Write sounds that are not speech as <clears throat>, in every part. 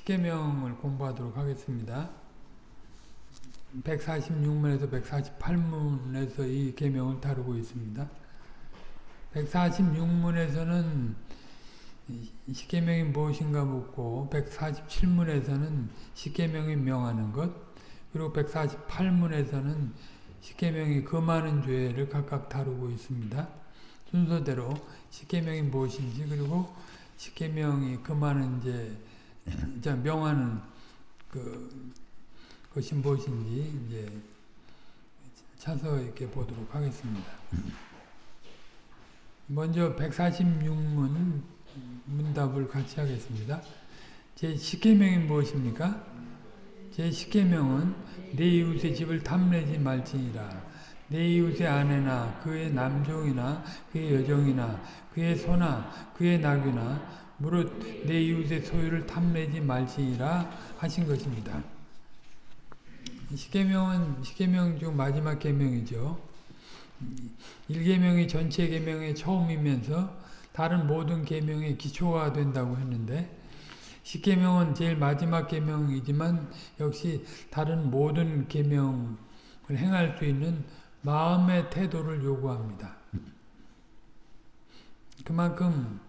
십계명을 공부하도록 하겠습니다. 146문에서 148문에서 이 계명을 다루고 있습니다. 146문에서는 십계명이 무엇인가 묻고 147문에서는 십계명이 명하는 것 그리고 148문에서는 십계명이 금하는 죄를 각각 다루고 있습니다. 순서대로 십계명이 무엇인지 그리고 십계명이 금하는 죄, 명하는 그 것이 무엇인지 이제 차서 이렇게 보도록 하겠습니다. 먼저 146문 문답을 같이 하겠습니다. 제 10계명이 무엇입니까? 제 10계명은 내 이웃의 집을 탐내지 말지니라. 내 이웃의 아내나 그의 남종이나 그의 여종이나 그의 소나 그의 낙이나 무릇 내 이웃의 소유를 탐내지 말지니라 하신 것입니다. 십계명은 십계명 중 마지막 계명이죠. 1계명이 전체 계명의 처음이면서 다른 모든 계명의 기초가 된다고 했는데 십계명은 제일 마지막 계명이지만 역시 다른 모든 계명을 행할 수 있는 마음의 태도를 요구합니다. 그만큼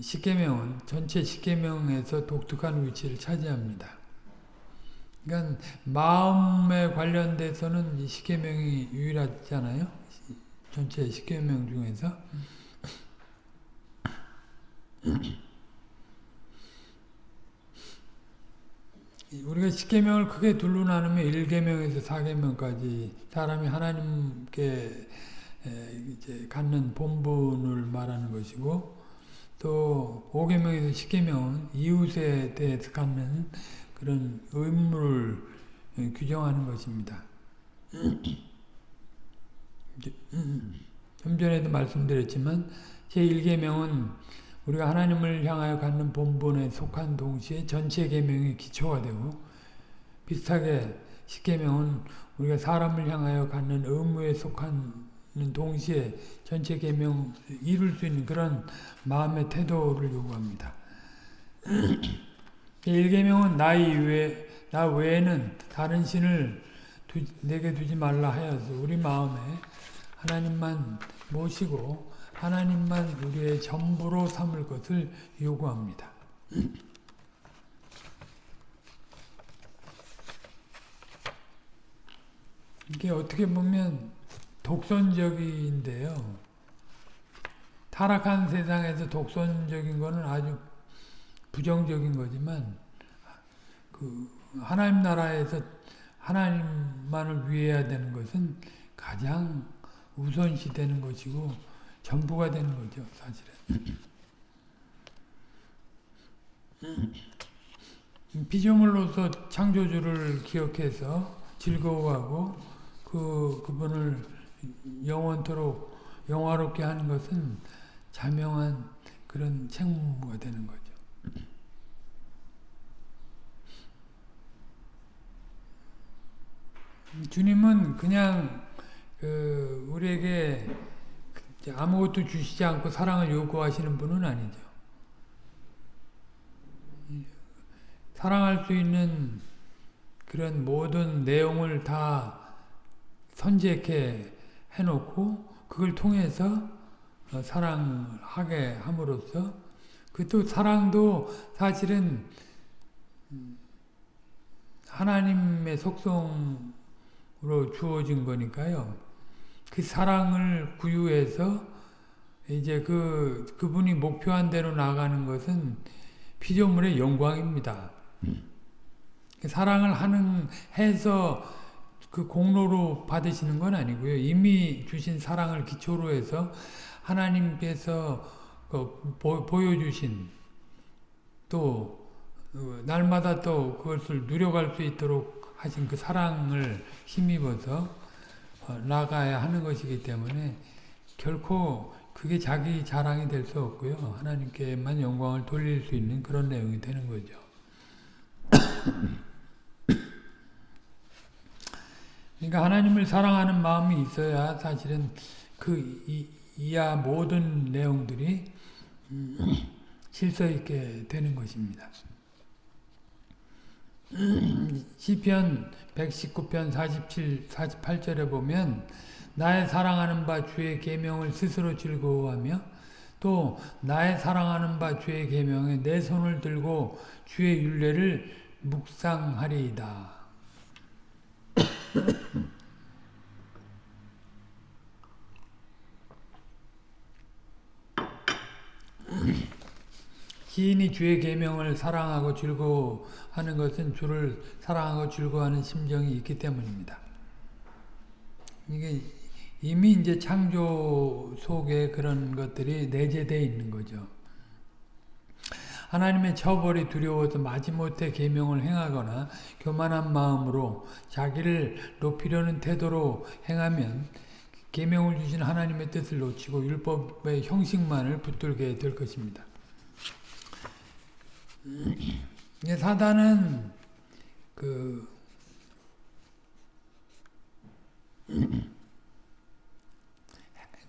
십계명은 전체 십계명에서 독특한 위치를 차지합니다. 그러니까 마음에 관련돼서는 십계명이 유일하잖아요. 전체 십계명 중에서 우리가 십계명을 크게 둘로 나누면 1계명에서 4계명까지 사람이 하나님께 이제 갖는 본분을 말하는 것이고 또 5계명에서 10계명은 이웃에 대해서 갖는 그런 의무를 규정하는 것입니다. <clears throat> 좀 전에도 말씀드렸지만 제1계명은 우리가 하나님을 향하여 갖는 본분에 속한 동시에 전체 계명의 기초가 되고 비슷하게 10계명은 우리가 사람을 향하여 갖는 의무에 속한 동시에 전체 계명 이룰 수 있는 그런 마음의 태도를 요구합니다. <clears throat> 1계명은 나 이외 나 외에는 다른 신을 두, 내게 두지 말라 하여서 우리 마음에 하나님만 모시고 하나님만 우리의 전부로 삼을 것을 요구합니다. <clears throat> 이게 어떻게 보면 독선적인데요. 타락한 세상에서 독선적인 것은 아주 부정적인 거지만 그 하나님 나라에서 하나님만을 위해야 되는 것은 가장 우선시 되는 것이고 전부가 되는 거죠, 사실은. 피조물로서 창조주를 기억해서 즐거워하고 그 그분을 영원토록 영화롭게 하는 것은 자명한 그런 책무가 되는 거죠. 주님은 그냥 그 우리에게 아무것도 주시지 않고 사랑을 요구하시는 분은 아니죠. 사랑할 수 있는 그런 모든 내용을 다 선제케 해놓고 그걸 통해서 사랑하게 함으로써 그 또 사랑도 사실은 하나님의 속성으로 주어진 거니까요. 그 사랑을 구유해서 이제 그 그분이 목표한 대로 나가는 것은 피조물의 영광입니다. 그 사랑을 하는 해서 그 공로로 받으시는 건 아니고요. 이미 주신 사랑을 기초로 해서 하나님께서 그 보여주신 또 어, 날마다 또 그것을 누려갈 수 있도록 하신 그 사랑을 힘입어서 어, 나가야 하는 것이기 때문에 결코 그게 자기 자랑이 될 수 없고요. 하나님께만 영광을 돌릴 수 있는 그런 내용이 되는 거죠. 그러니까 하나님을 사랑하는 마음이 있어야 사실은 그 이, 이하 모든 내용들이 음, 실서 있게 되는 것입니다. 시편 119편 47, 48절에 보면 나의 사랑하는 바 주의 계명을 스스로 즐거워하며 또 나의 사랑하는 바 주의 계명에 내 손을 들고 주의 윤례를 묵상하리이다. 시인이 주의 계명을 사랑하고 즐거워하는 것은 주를 사랑하고 즐거워하는 심정이 있기 때문입니다. 이게 이미 이제 창조 속에 그런 것들이 내재되어 있는 거죠. 하나님의 처벌이 두려워서 마지못해 계명을 행하거나 교만한 마음으로 자기를 높이려는 태도로 행하면 계명을 주신 하나님의 뜻을 놓치고 율법의 형식만을 붙들게 될 것입니다. 사단은 그,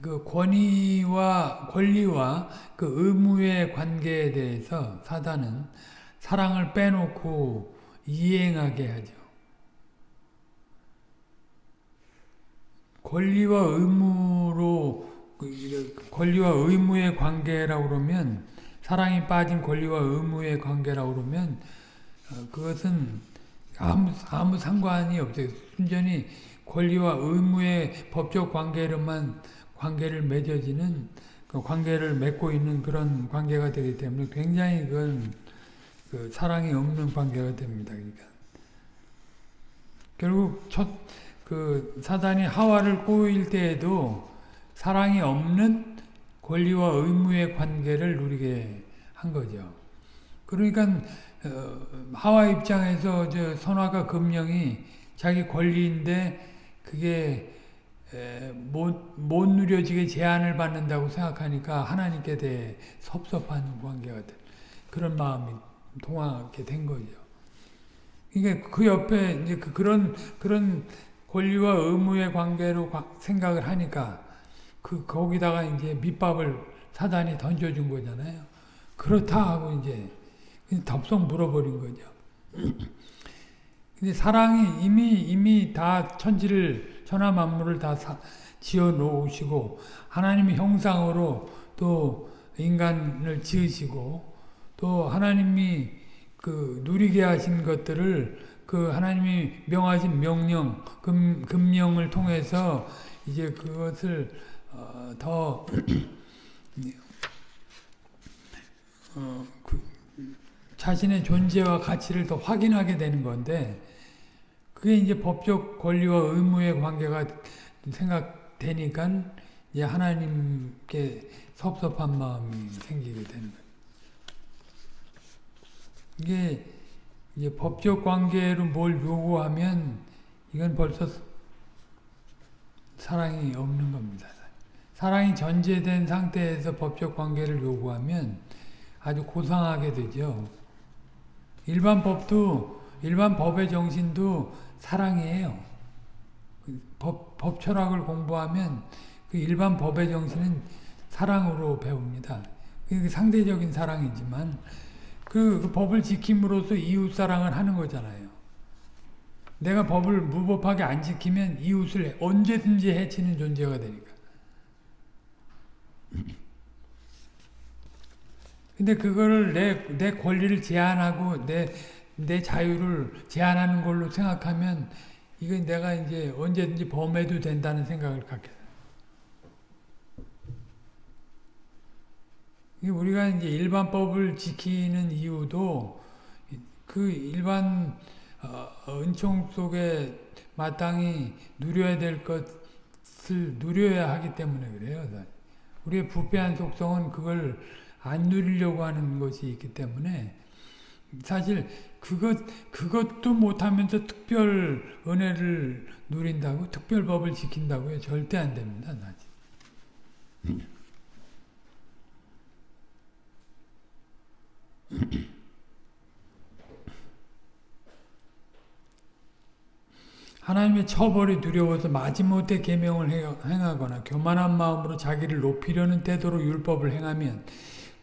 그 권위와 권리와 그 의무의 관계에 대해서 사단은 사랑을 빼놓고 이행하게 하죠. 권리와 의무로 그 권리와 의무의 관계라고 그러면 사랑이 빠진 권리와 의무의 관계라고 그러면 어, 그것은 아무, 아무 상관이 없어요. 순전히 권리와 의무의 법적 관계로만 관계를 맺어지는 그 관계를 맺고 있는 그런 관계가 되기 때문에 굉장히 그건 그 사랑이 없는 관계가 됩니다. 그러니까 결국 첫 그 사단이 하와를 꼬일 때에도 사랑이 없는 권리와 의무의 관계를 누리게 한 거죠. 그러니까 어, 하와 입장에서 저 선화가 금령이 자기 권리인데 그게 못, 못 누려지게 제한을 받는다고 생각하니까 하나님께 대해 섭섭한 관계가 돼. 그런 마음이 동하게 된 거죠. 그러니까 그 옆에 이제 그 그런 그런 권리와 의무의 관계로 생각을 하니까 그 거기다가 이제 밑밥을 사단이 던져준 거잖아요. 그렇다 하고 이제 덥석 물어버린 거죠. <clears throat> 근데 사랑이 이미 이미 다 천지를 천하 만물을 다 지어 놓으시고 하나님의 형상으로 또 인간을 지으시고 또 하나님이 그 누리게 하신 것들을 그 하나님이 명하신 명령 금 금령을 통해서 이제 그것을 어, 더 <clears throat> 어, 그 자신의 존재와 가치를 더 확인하게 되는 건데 그게 이제 법적 권리와 의무의 관계가 생각되니까 이제 하나님께 섭섭한 마음이 생기게 되는 거예요. 이게 이제 법적 관계로 뭘 요구하면 이건 벌써 사랑이 없는 겁니다. 사랑이 전제된 상태에서 법적 관계를 요구하면 아주 고상하게 되죠. 일반 법도 일반 법의 정신도 사랑이에요. 법, 법 철학을 공부하면 그 일반 법의 정신은 사랑으로 배웁니다. 그 상대적인 사랑이지만 그, 그 법을 지킴으로써 이웃 사랑을 하는 거잖아요. 내가 법을 무법하게 안 지키면 이웃을 언제든지 해치는 존재가 되니까. 근데 그거를 내, 내 권리를 제한하고 내, 내 자유를 제한하는 걸로 생각하면 이건 내가 이제 언제든지 범해도 된다는 생각을 갖게 돼. 우리가 이제 일반법을 지키는 이유도 그 일반 어, 은총 속에 마땅히 누려야 될 것을 누려야 하기 때문에 그래요. 우리의 부패한 속성은 그걸 안 누리려고 하는 것이 있기 때문에 사실 그것 그것도 못하면서 특별 은혜를 누린다고 특별 법을 지킨다고요 절대 안 됩니다. 하나님의 처벌이 두려워서 마지못해 계명을 행하거나 교만한 마음으로 자기를 높이려는 태도로 율법을 행하면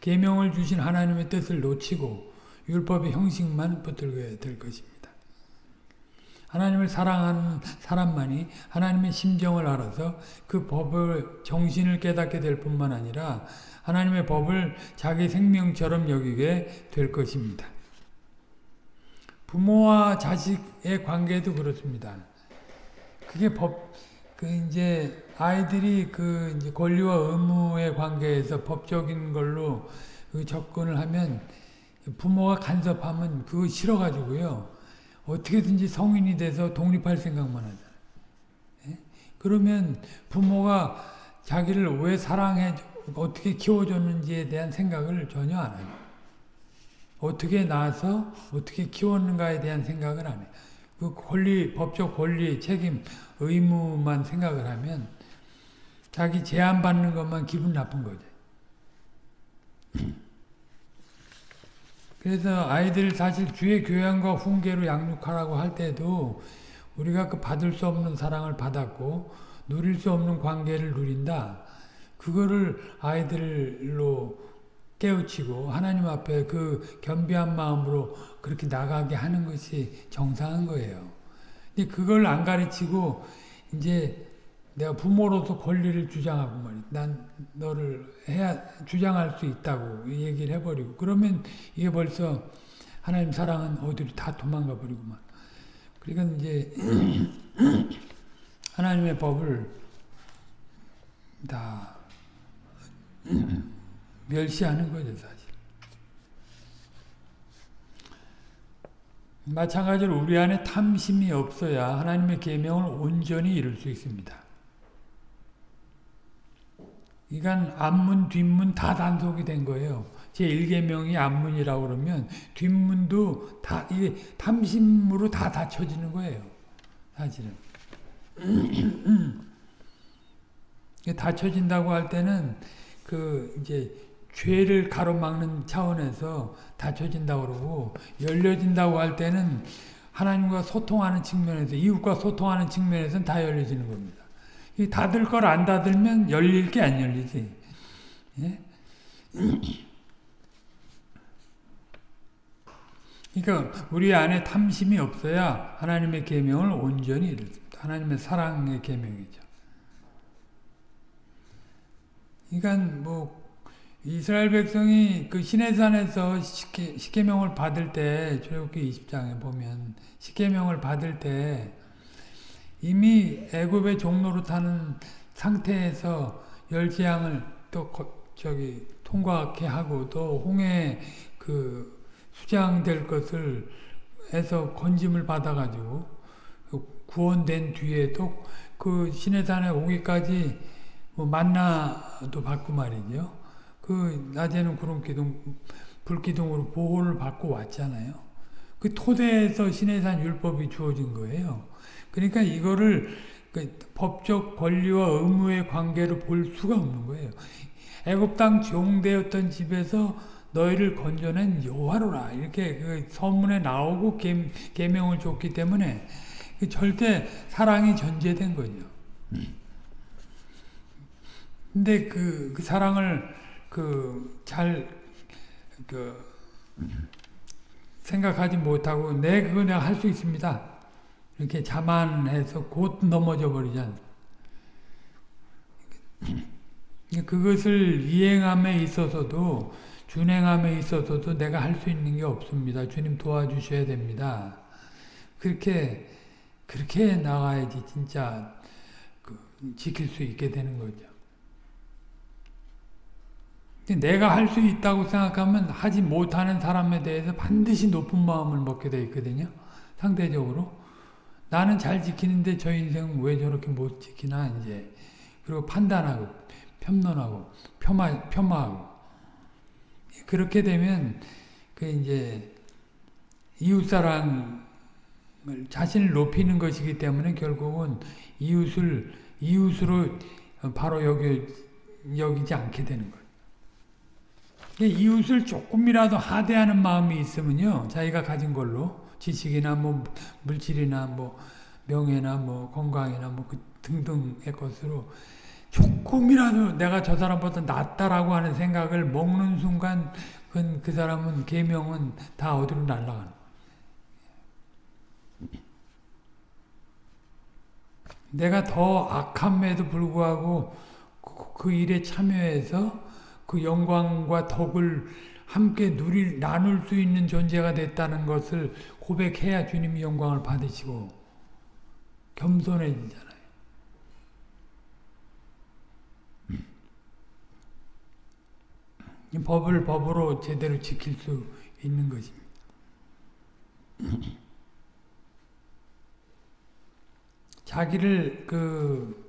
계명을 주신 하나님의 뜻을 놓치고 율법의 형식만 붙들게 될 것입니다. 하나님을 사랑하는 사람만이 하나님의 심정을 알아서 그 법을 정신을 깨닫게 될 뿐만 아니라 하나님의 법을 자기 생명처럼 여기게 될 것입니다. 부모와 자식의 관계도 그렇습니다. 그게 법, 그 이제 아이들이 그 이제 권리와 의무의 관계에서 법적인 걸로 그 접근을 하면 부모가 간섭하면 그거 싫어가지고요. 어떻게든지 성인이 돼서 독립할 생각만 하잖아요. 예? 그러면 부모가 자기를 왜 사랑해, 어떻게 키워줬는지에 대한 생각을 전혀 안 해요. 어떻게 낳아서 어떻게 키웠는가에 대한 생각을 안 해요. 그 권리, 법적 권리, 책임, 의무만 생각을 하면 자기 제한받는 것만 기분 나쁜 거죠. 그래서 아이들 사실 주의 교양과 훈계로 양육하라고 할 때도 우리가 그 받을 수 없는 사랑을 받았고 누릴 수 없는 관계를 누린다. 그거를 아이들로 깨우치고 하나님 앞에 그 겸비한 마음으로 그렇게 나가게 하는 것이 정상한 거예요. 근데 그걸 안 가르치고 이제 내가 부모로서 권리를 주장하고 말이야. 난 너를 해야 주장할 수 있다고 얘기를 해버리고 그러면 이게 벌써 하나님 사랑은 어디로 다 도망가 버리고만. 그러니까 이제 <clears throat> 하나님의 법을 다 멸시하는 거죠 사실. 마찬가지로 우리 안에 탐심이 없어야 하나님의 계명을 온전히 이룰 수 있습니다. 이건 앞문 뒷문 다 단속이 된 거예요. 제 1계명이 앞문이라고 그러면 뒷문도 다 이게 탐심으로 다 닫혀지는 거예요. 사실은. <clears throat> 닫혀진다고 할 때는 그 이제 죄를 가로막는 차원에서 닫혀진다고 그러고 열려진다고 할 때는 하나님과 소통하는 측면에서 이웃과 소통하는 측면에서는 다 열려지는 겁니다. 닫을 걸 안 닫으면 열릴 게 안 열리지. 예? 그러니까 우리 안에 탐심이 없어야 하나님의 계명을 온전히 이루습니다. 하나님의 사랑의 계명이죠. 그러니까 뭐 이스라엘 백성이 그 시내산에서 십계, 십계명을 받을 때 출애굽기 20장에 보면 십계명을 받을 때 이미 애굽의 종로로 타는 상태에서 열 재앙을 또 저기 통과케 하고 또 홍해 그 수장될 것을 해서 건짐을 받아가지고 구원된 뒤에도 그 시내산에 오기까지 뭐 만나도 받고 말이죠. 그 낮에는 구름 기둥, 불 기둥으로 보호를 받고 왔잖아요. 그 토대에서 시내산 율법이 주어진 거예요. 그러니까 이거를 그 법적 권리와 의무의 관계로 볼 수가 없는 거예요. 애굽 땅 종되었던 집에서 너희를 건져낸 여호와로라 이렇게 그 서문에 나오고 계, 계명을 줬기 때문에 그 절대 사랑이 전제된 거죠. 근데 그, 그 사랑을 그잘그 생각하지 못하고 내 그거 내가 할 수 있습니다. 이렇게 자만해서 곧 넘어져 버리잖아. 그것을 이행함에 있어서도 준행함에 있어서도 내가 할 수 있는 게 없습니다. 주님 도와주셔야 됩니다. 그렇게 그렇게 나가야지 진짜 그 지킬 수 있게 되는 거죠. 내가 할 수 있다고 생각하면 하지 못하는 사람에 대해서 반드시 높은 마음을 먹게 돼 있거든요. 상대적으로. 나는 잘 지키는데 저 인생은 왜 저렇게 못 지키나 이제 그리고 판단하고 편론하고 폄하 폄하하고 그렇게 되면 그 이제 이웃사랑을 자신을 높이는 것이기 때문에 결국은 이웃을 이웃으로 바로 여기 여기지 않게 되는 거예요. 이웃을 조금이라도 하대하는 마음이 있으면요, 자기가 가진 걸로 지식이나 뭐 물질이나 뭐 명예나 뭐 건강이나 뭐 그 등등의 것으로 조금이라도 내가 저 사람보다 낫다라고 하는 생각을 먹는 순간 그, 그 사람은 계명은 다 어디로 날아가는 내가 더 악함에도 불구하고 그, 그 일에 참여해서 그 영광과 덕을 함께 누릴 나눌 수 있는 존재가 됐다는 것을 고백해야 주님이 영광을 받으시고 겸손해지잖아요. 법을 법으로 제대로 지킬 수 있는 것입니다. 자기를 그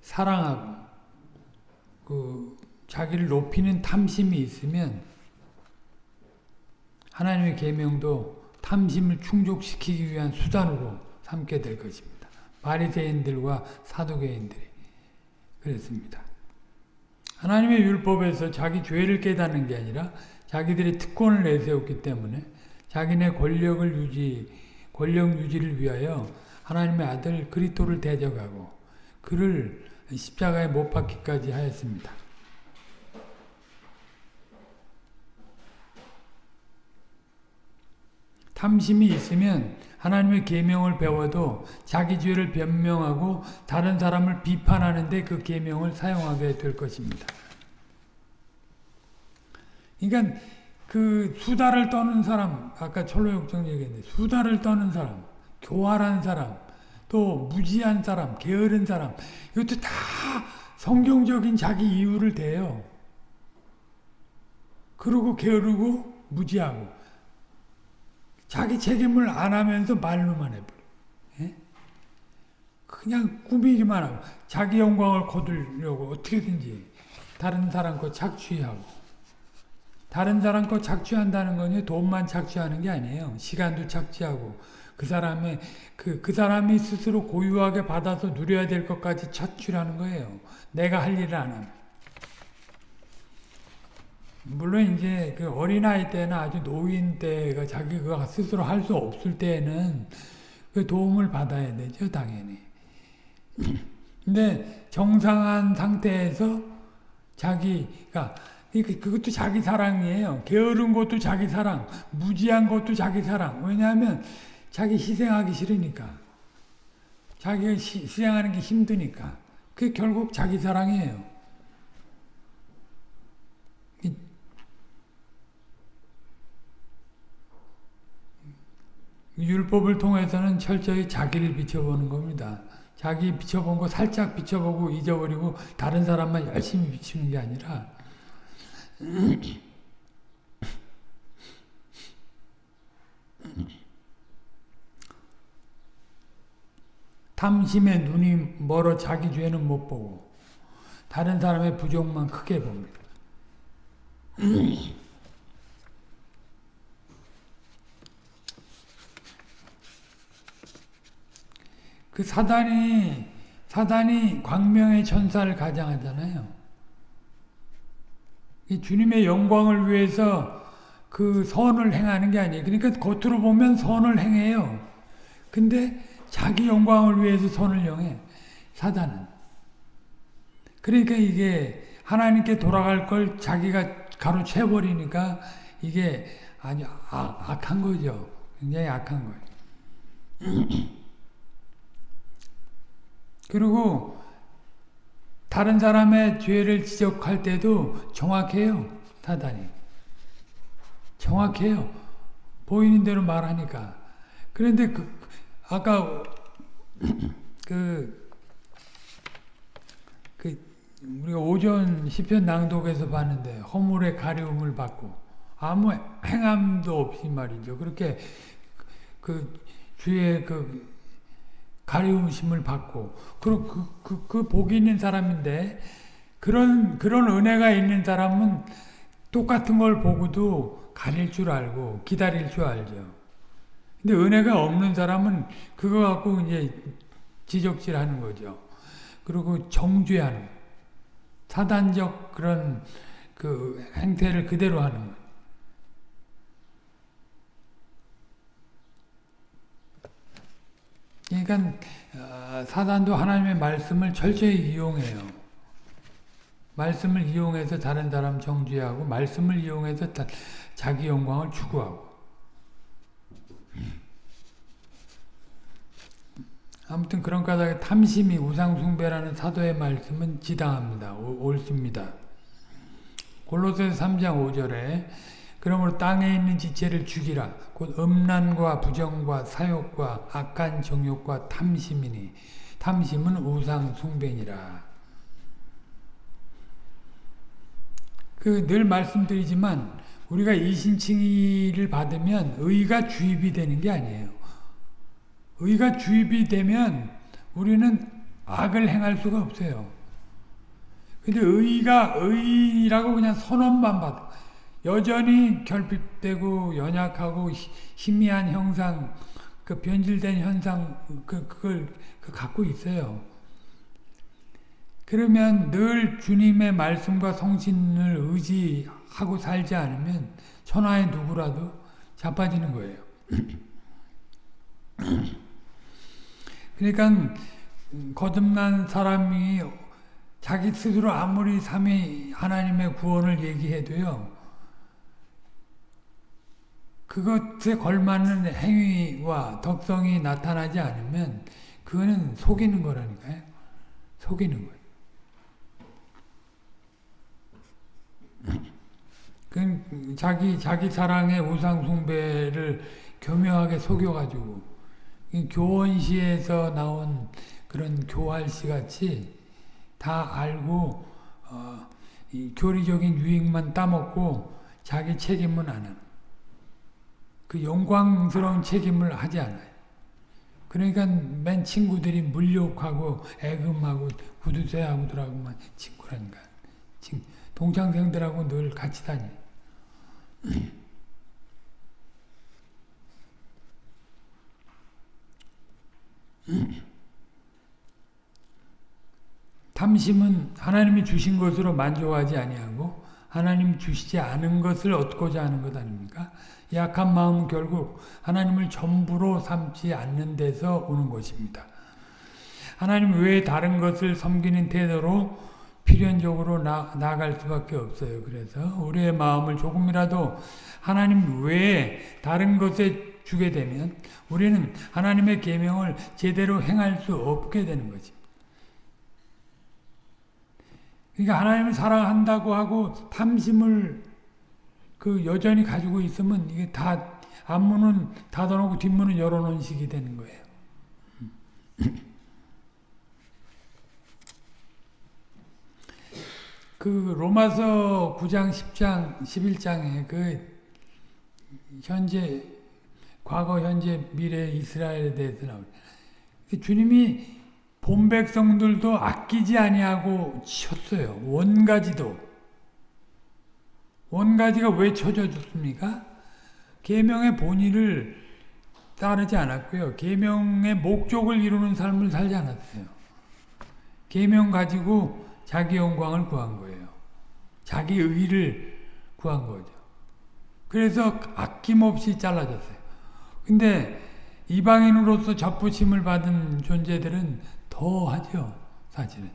사랑하고 그 자기를 높이는 탐심이 있으면 하나님의 계명도 탐심을 충족시키기 위한 수단으로 삼게 될 것입니다. 바리새인들과 사두개인들이 그랬습니다. 하나님의 율법에서 자기 죄를 깨닫는 게 아니라 자기들이 특권을 내세웠기 때문에 자기네 권력을 유지, 권력 유지를 위하여 하나님의 아들 그리스도를 대적하고 그를 십자가에 못 박기까지 하였습니다. 탐심이 있으면 하나님의 계명을 배워도 자기 죄를 변명하고 다른 사람을 비판하는데 그 계명을 사용하게 될 것입니다. 그러니까 그 수다를 떠는 사람, 아까 철로역정 얘기했는데 수다를 떠는 사람, 교활한 사람, 또 무지한 사람, 게으른 사람 이것도 다 성경적인 자기 이유를 대요. 그러고 게으르고 무지하고 자기 책임을 안 하면서 말로만 해버려. 예? 그냥 꾸미기만 하고 자기 영광을 거두려고 어떻게든지 다른 사람 거 착취하고 다른 사람 거 착취한다는 건 돈만 착취하는 게 아니에요. 시간도 착취하고 그 사람의 그, 그 사람이 스스로 고유하게 받아서 누려야 될 것까지 착취하는 거예요. 내가 할 일을 안 하면. 물론 이제 그 어린아이 때나 아주 노인 때가 자기가 스스로 할 수 없을 때에는 그 도움을 받아야 되죠, 당연히. <clears throat> 근데 정상한 상태에서 자기가 그것도 자기 사랑이에요. 게으른 것도 자기 사랑, 무지한 것도 자기 사랑. 왜냐하면 자기 희생하기 싫으니까. 자기가 희생하는 게 힘드니까. 그게 결국 자기 사랑이에요. 율법을 통해서는 철저히 자기를 비춰보는 겁니다. 자기 비춰본 거 살짝 비춰보고 잊어버리고 다른 사람만 열심히 비추는 게 아니라 탐심의 눈이 멀어 자기 죄는 못 보고 다른 사람의 부족만 크게 봅니다. 그 사단이 사단이 광명의 천사를 가장하잖아요. 이 주님의 영광을 위해서 그 선을 행하는 게 아니에요. 그러니까 겉으로 보면 선을 행해요. 근데 자기 영광을 위해서 선을 행해. 사단은. 그러니까 이게 하나님께 돌아갈 걸 자기가 가로채버리니까 이게 아주 악, 한 거죠. 굉장히 악한 거예요. 그리고 다른 사람의 죄를 지적할 때도 정확해요. 사단이. 정확해요. 보이는 대로 말하니까. 그런데 그, 아까 <clears throat> 그, 그 우리가 오전 시편 낭독에서 봤는데 허물의 가려움을 받고 아무 행함도 없이 말이죠. 그렇게 그 주의 그 가리움심을 받고 그, 그, 그, 그 복이 있는 사람인데 그런 그런 은혜가 있는 사람은 똑같은 걸 보고도 가릴 줄 알고 기다릴 줄 알죠. 근데 은혜가 없는 사람은 그거 갖고 이제 지적질하는 거죠. 그리고 정죄하는 사단적 그런 그 행태를 그대로 하는 거예요. 그러니까 어, 사단도 하나님의 말씀을 철저히 이용해요. 말씀을 이용해서 다른 사람 정죄하고 말씀을 이용해서 자기 영광을 추구하고 아무튼 그런 까닭에 탐심이 우상숭배라는 사도의 말씀은 지당합니다. 옳습니다. 골로새서 3장 5절에 그러므로 땅에 있는 지체를 죽이라 곧 음란과 부정과 사욕과 악한 정욕과 탐심이니 탐심은 우상 숭배니라. 그 늘 말씀드리지만 우리가 이신칭의를 받으면 의가 주입이 되는 게 아니에요. 의가 주입이 되면 우리는 악을 행할 수가 없어요. 근데 의가 의라고 그냥 선언만 받아. 여전히 결핍되고 연약하고 희미한 형상, 그 변질된 현상, 그, 그걸 그 갖고 있어요. 그러면 늘 주님의 말씀과 성신을 의지하고 살지 않으면 천하의 누구라도 자빠지는 거예요. <clears throat> 그러니까 거듭난 사람이 자기 스스로 아무리 삼위 하나님의 구원을 얘기해도요. 그것에 걸맞는 행위와 덕성이 나타나지 않으면 그거는 속이는 거라니까요. 속이는 거예요. 그 자기 자기 사랑의 우상 숭배를 교묘하게 속여가지고 교원시에서 나온 그런 교활시 같이 다 알고 어, 교리적인 유익만 따먹고 자기 책임은 안 하는. 그 영광스러운 책임을 하지 않아요. 그러니까 맨 친구들이 물욕하고 애금하고 구두쇠하고들하고만 친구라니까. 동창생들하고 늘 같이 다녀. <clears throat> 탐심은 하나님이 주신 것으로 만족하지 아니하고 하나님 주시지 않은 것을 얻고자 하는 것 아닙니까? 약한 마음은 결국 하나님을 전부로 삼지 않는 데서 오는 것입니다. 하나님 외에 다른 것을 섬기는 태도로 필연적으로 나, 나갈 수밖에 없어요. 그래서 우리의 마음을 조금이라도 하나님 외에 다른 것에 주게 되면 우리는 하나님의 계명을 제대로 행할 수 없게 되는 거지. 그러니까 하나님을 사랑한다고 하고 탐심을 그 여전히 가지고 있으면 이게 다 앞문은 닫아놓고 뒷문은 열어놓은 식이 되는 거예요. <clears throat> 그 로마서 9장, 10장, 11장에 그 현재 과거, 현재, 미래 이스라엘에 대해서. 그 주님이 본 백성들도 아끼지 아니하고 쳤어요. 원가지도. 원가지가 왜 쳐져줬습니까? 계명의 본의를 따르지 않았고요. 계명의 목적을 이루는 삶을 살지 않았어요. 계명 가지고 자기 영광을 구한 거예요. 자기 의를 구한 거죠. 그래서 아낌없이 잘라졌어요. 근데 이방인으로서 접붙임을 받은 존재들은 더 하죠. 사실은.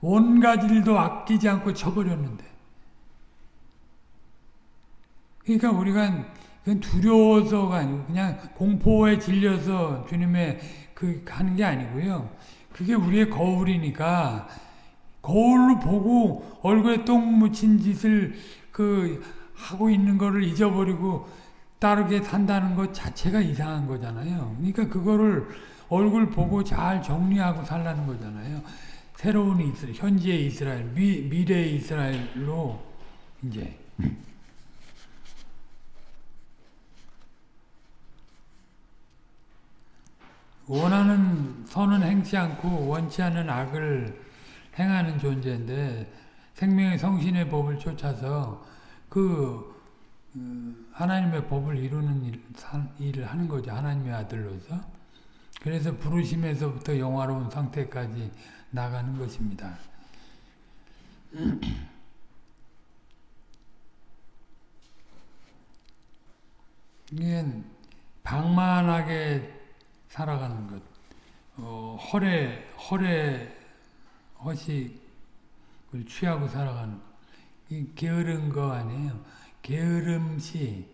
원가지도 아끼지 않고 쳐버렸는데. 그러니까 우리가 두려워서가 아니고 그냥 공포에 질려서 주님의 그 하는 게 아니고요. 그게 우리의 거울이니까 거울로 보고 얼굴에 똥 묻힌 짓을 그 하고 있는 거를 잊어버리고 따르게 산다는 것 자체가 이상한 거잖아요. 그러니까 그거를 얼굴 보고 잘 정리하고 살라는 거잖아요. 새로운 이스라엘, 현재의 이스라엘, 미, 미래의 이스라엘로 이제 <laughs> 원하는 선은 행치 않고 원치 않는 악을 행하는 존재인데 생명의 성신의 법을 쫓아서 그 하나님의 법을 이루는 일, 일을 하는 거죠. 하나님의 아들로서. 그래서 부르심에서부터 영화로운 상태까지 나가는 것입니다. <clears throat> 이게 방만하게 살아가는 것, 어, 허례, 허례, 허식을 취하고 살아가는 것. 이 게으른 거 아니에요. 게으름시,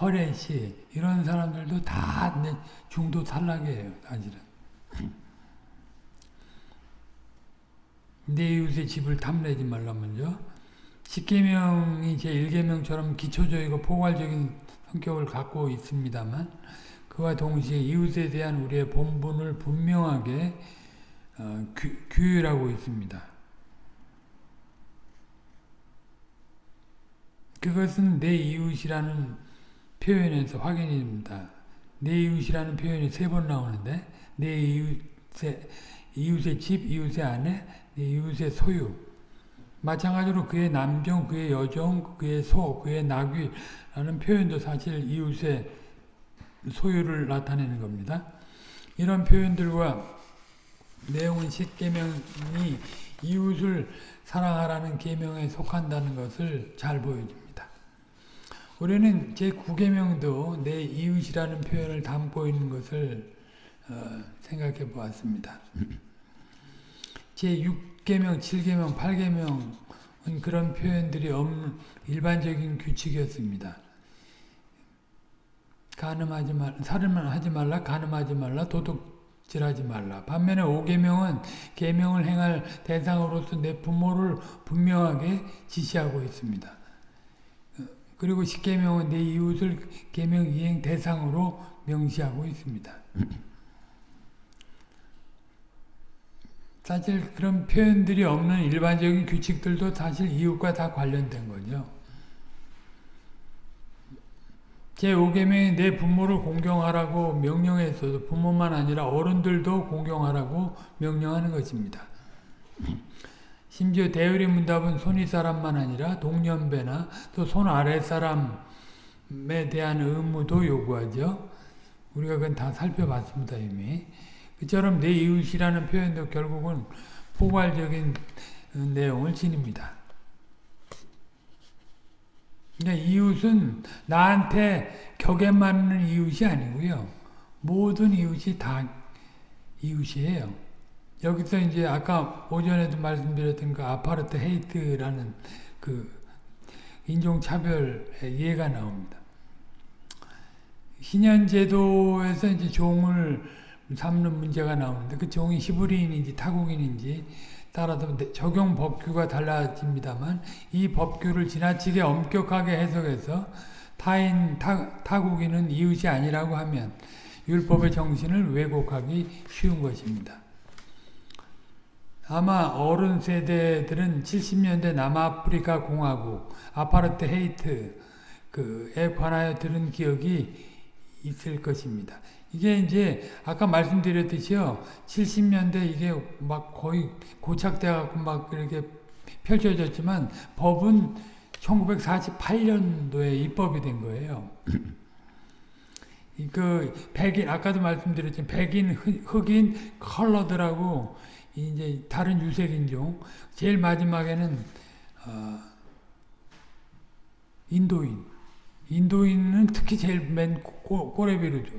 허례시, 이런 사람들도 다 중도 탈락이에요 사실은. 내 이웃의 집을 탐내지 말라 먼저. 십계명이 제1계명처럼 기초적이고 포괄적인 성격을 갖고 있습니다만 그와 동시에 이웃에 대한 우리의 본분을 분명하게 어, 규, 규율하고 있습니다. 그것은 내 이웃이라는 표현에서 확인이 됩니다. 내 이웃이라는 표현이 세 번 나오는데 내 이웃의, 이웃의 집, 이웃의 아내, 내 이웃의 소유 마찬가지로 그의 남종, 그의 여종, 그의 소, 그의 나귀라는 표현도 사실 이웃의 소유를 나타내는 겁니다. 이런 표현들과 내용은 십계명이 이웃을 사랑하라는 계명에 속한다는 것을 잘 보여줍니다. 우리는 제9계명도 내 이웃이라는 표현을 담고 있는 것을 어, 생각해 보았습니다. 제6계명, 7계명, 8계명은 그런 표현들이 없는 일반적인 규칙이었습니다. 가늠하지 말, 살인만 하지 말라, 가늠하지 말라, 도둑질하지 말라. 반면에 5계명은 계명을 행할 대상으로서 내 부모를 분명하게 지시하고 있습니다. 그리고 십계명은 내 이웃을 계명 이행 대상으로 명시하고 있습니다. 사실 그런 표현들이 없는 일반적인 규칙들도 사실 이웃과 다 관련된 거죠. 제5계명이 내 부모를 공경하라고 명령했어도 부모만 아니라 어른들도 공경하라고 명령하는 것입니다. 심지어 대열의 문답은 손위 사람만 아니라 동년배나 또 손 아래 사람에 대한 의무도 요구하죠. 우리가 그건 다 살펴봤습니다 이미. 그처럼 내 이웃이라는 표현도 결국은 포괄적인 내용을 지닙니다. 그러니까 이웃은 나한테 격에 맞는 이웃이 아니고요. 모든 이웃이 다 이웃이에요. 여기서 이제 아까 오전에도 말씀드렸던 그 아파르트 헤이트라는 그 인종차별의 예가 나옵니다. 신현제도에서 이제 종을 삼는 문제가 나오는데 그 종이 히브리인인지 타국인인지 따라서 적용 법규가 달라집니다만 이 법규를 지나치게 엄격하게 해석해서 타인, 타, 타국인은 이웃이 아니라고 하면 율법의 정신을 왜곡하기 쉬운 것입니다. 아마 어른 세대들은 70년대 남아프리카 공화국, 아파르트 헤이트, 그에 관하여 들은 기억이 있을 것입니다. 이게 이제 아까 말씀드렸듯이요. 70년대 이게 막 거의 고착돼 갖고 막 이렇게 펼쳐졌지만 법은 1948년도에 입법이 된 거예요. 그 백인 아까도 말씀드렸지만 백인, 흑인, 컬러들하고 이제 다른 유색인종 제일 마지막에는 어, 인도인 인도인은 특히 제일 맨 꼬레비를 줘.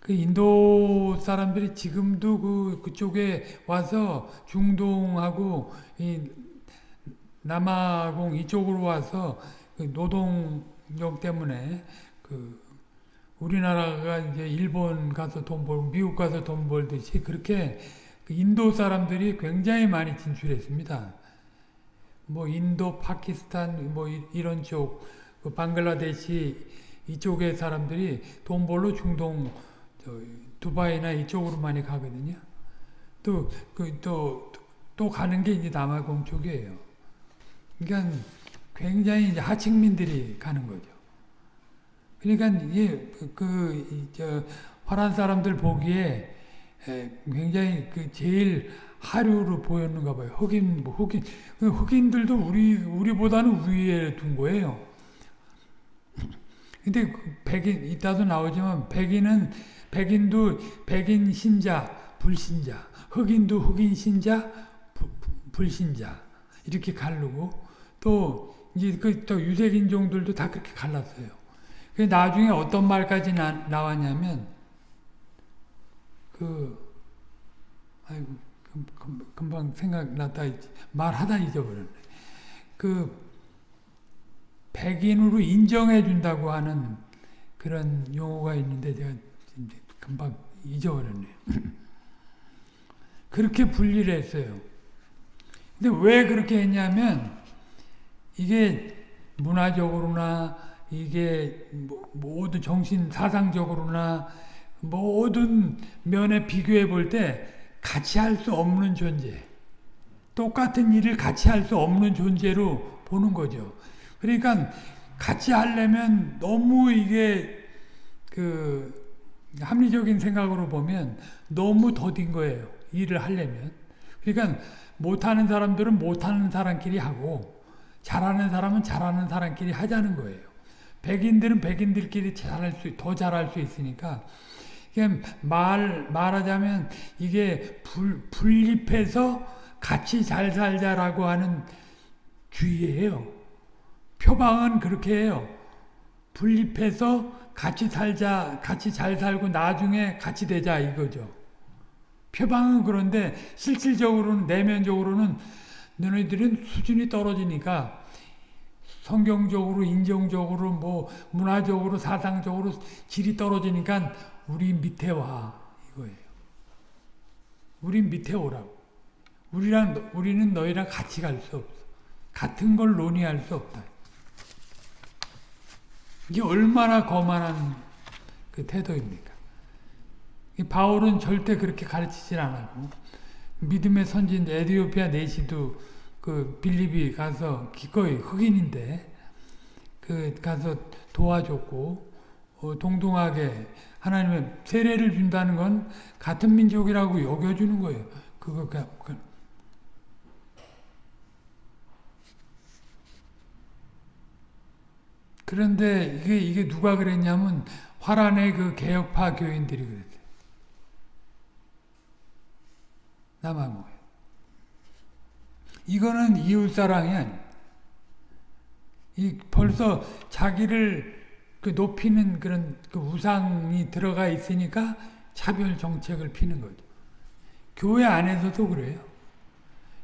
그 인도 사람들이 지금도 그 그쪽에 와서 중동하고 이 남아공 이쪽으로 와서 그 노동력 때문에 그 우리나라가 이제 일본 가서 돈 벌고 미국 가서 돈 벌듯이 그렇게 그 인도 사람들이 굉장히 많이 진출했습니다. 뭐 인도, 파키스탄 뭐 이런 쪽, 그 방글라데시 이쪽의 사람들이 돈 벌러 중동, 두바이나 이쪽으로 많이 가거든요. 또 그 또 또 가는 게 이제 남아공 쪽이에요. 그러니까 굉장히 이제 하층민들이 가는 거죠. 그러니까 이게 그저 화란 사람들 보기에 굉장히 그 제일 하류로 보였는가 봐요. 흑인 뭐 흑인 그 흑인들도 우리 우리보다는 위에 둔 거예요. 근데 그 백인 이따도 나오지만 백인은 백인도 백인 신자 불신자 흑인도 흑인 신자 부, 불신자 이렇게 가르고 또 이제 그 또 유색인종들도 다 그렇게 갈랐어요. 그 나중에 어떤 말까지 나, 나왔냐면 그 아이고 금 방 생각났다 말하다 잊어버렸네. 그 백인으로 인정해 준다고 하는 그런 용어가 있는데 제가 금방 잊어버렸네. <laughs> 그렇게 분리를 했어요. 근데 왜 그렇게 했냐면 이게 문화적으로나 이게 뭐 모든 정신 사상적으로나 모든 면에 비교해 볼 때 같이 할 수 없는 존재. 똑같은 일을 같이 할 수 없는 존재로 보는 거죠. 그러니까 같이 하려면 너무 이게 그 합리적인 생각으로 보면 너무 더딘 거예요. 일을 하려면. 그러니까 못하는 사람들은 못하는 사람끼리 하고 잘하는 사람은 잘하는 사람끼리 하자는 거예요. 백인들은 백인들끼리 잘할 수, 더 잘할 수 있으니까 말, 말하자면 이게 불, 분립해서 같이 잘 살자라고 하는 주의예요. 표방은 그렇게 해요. 분립해서 같이 살자, 같이 잘 살고 나중에 같이 되자 이거죠. 표방은 그런데 실질적으로는 내면적으로는 너희들은 수준이 떨어지니까 성경적으로 인정적으로 뭐 문화적으로 사상적으로 질이 떨어지니까 우리 밑에 와 이거예요. 우리 밑에 오라고. 우리랑 우리는 너희랑 같이 갈 수 없어. 같은 걸 논의할 수 없다. 이게 얼마나 거만한 그 태도입니까? 바울은 절대 그렇게 가르치질 않았고 믿음의 선진 에디오피아 내시도 그 빌립이 가서 기꺼이 흑인인데 그 가서 도와줬고 어, 동등하게 하나님의 세례를 준다는 건 같은 민족이라고 여겨주는 거예요. 그거 그, 그런데 이게, 이게 누가 그랬냐면 화란의 그 개혁파 교인들이 그랬어요. 남아공에. 이거는 이웃사랑이 아니에요. 이 벌써 자기를 그 높이는 그런 그 우상이 들어가 있으니까 차별 정책을 피는 거죠. 교회 안에서도 그래요.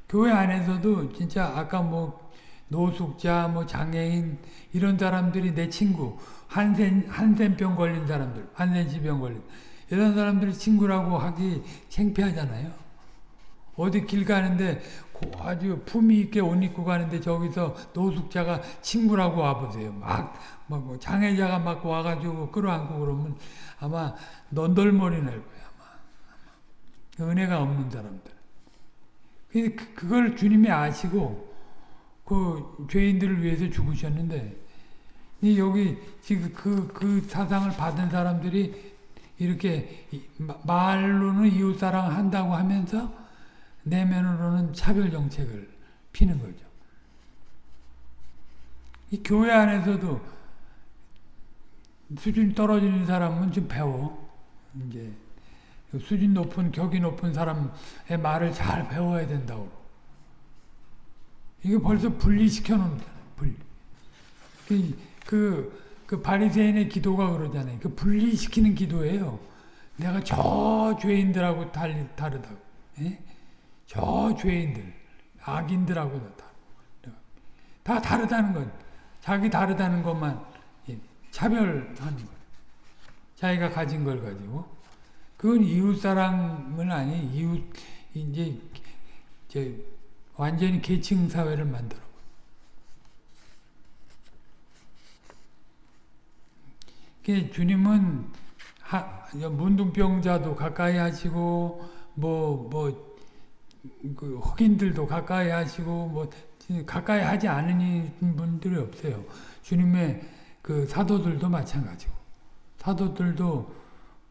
교회 안에서도 진짜 아까 뭐 노숙자, 뭐 장애인 이런 사람들이 내 친구 한센 한센병 걸린 사람들, 한센시병 걸린 이런 사람들이 친구라고 하기 창피하잖아요. 어디 길 가는데 아주 품위 있게 옷 입고 가는데 저기서 노숙자가 친구라고 와보세요. 막, 막뭐 장애자가 막 와가지고 끌어안고 그러면 아마 넌덜머리 날 거야. 아마. 은혜가 없는 사람들. 그, 그걸 주님이 아시고 그 죄인들을 위해서 죽으셨는데 여기 지금 그, 그 사상을 받은 사람들이 이렇게 말로는 이웃사랑 한다고 하면서 내면으로는 차별 정책을 피는 거죠. 이 교회 안에서도 수준 떨어지는 사람은 좀 배워. 이제 수준 높은 격이 높은 사람의 말을 잘 배워야 된다고. 이게 벌써 분리시켜 놓는 분리. 그, 그, 그 바리새인의 기도가 그러잖아요. 그 분리시키는 기도예요. 내가 저 죄인들하고 달, 다르다고. 예? 저 죄인들, 악인들하고도 다. 다 다르다는 건, 자기 다르다는 것만 차별하는 거예요. 자기가 가진 걸 가지고. 그건 이웃사랑은 아니, 이웃, 이제, 저, 완전히 계층 사회를 만들어. 주님은 하, 문둥병자도 가까이 하시고 뭐뭐 그 흑인들도 가까이 하시고 뭐 가까이 하지 않은 분들이 없어요. 주님의 그 사도들도 마찬가지고 사도들도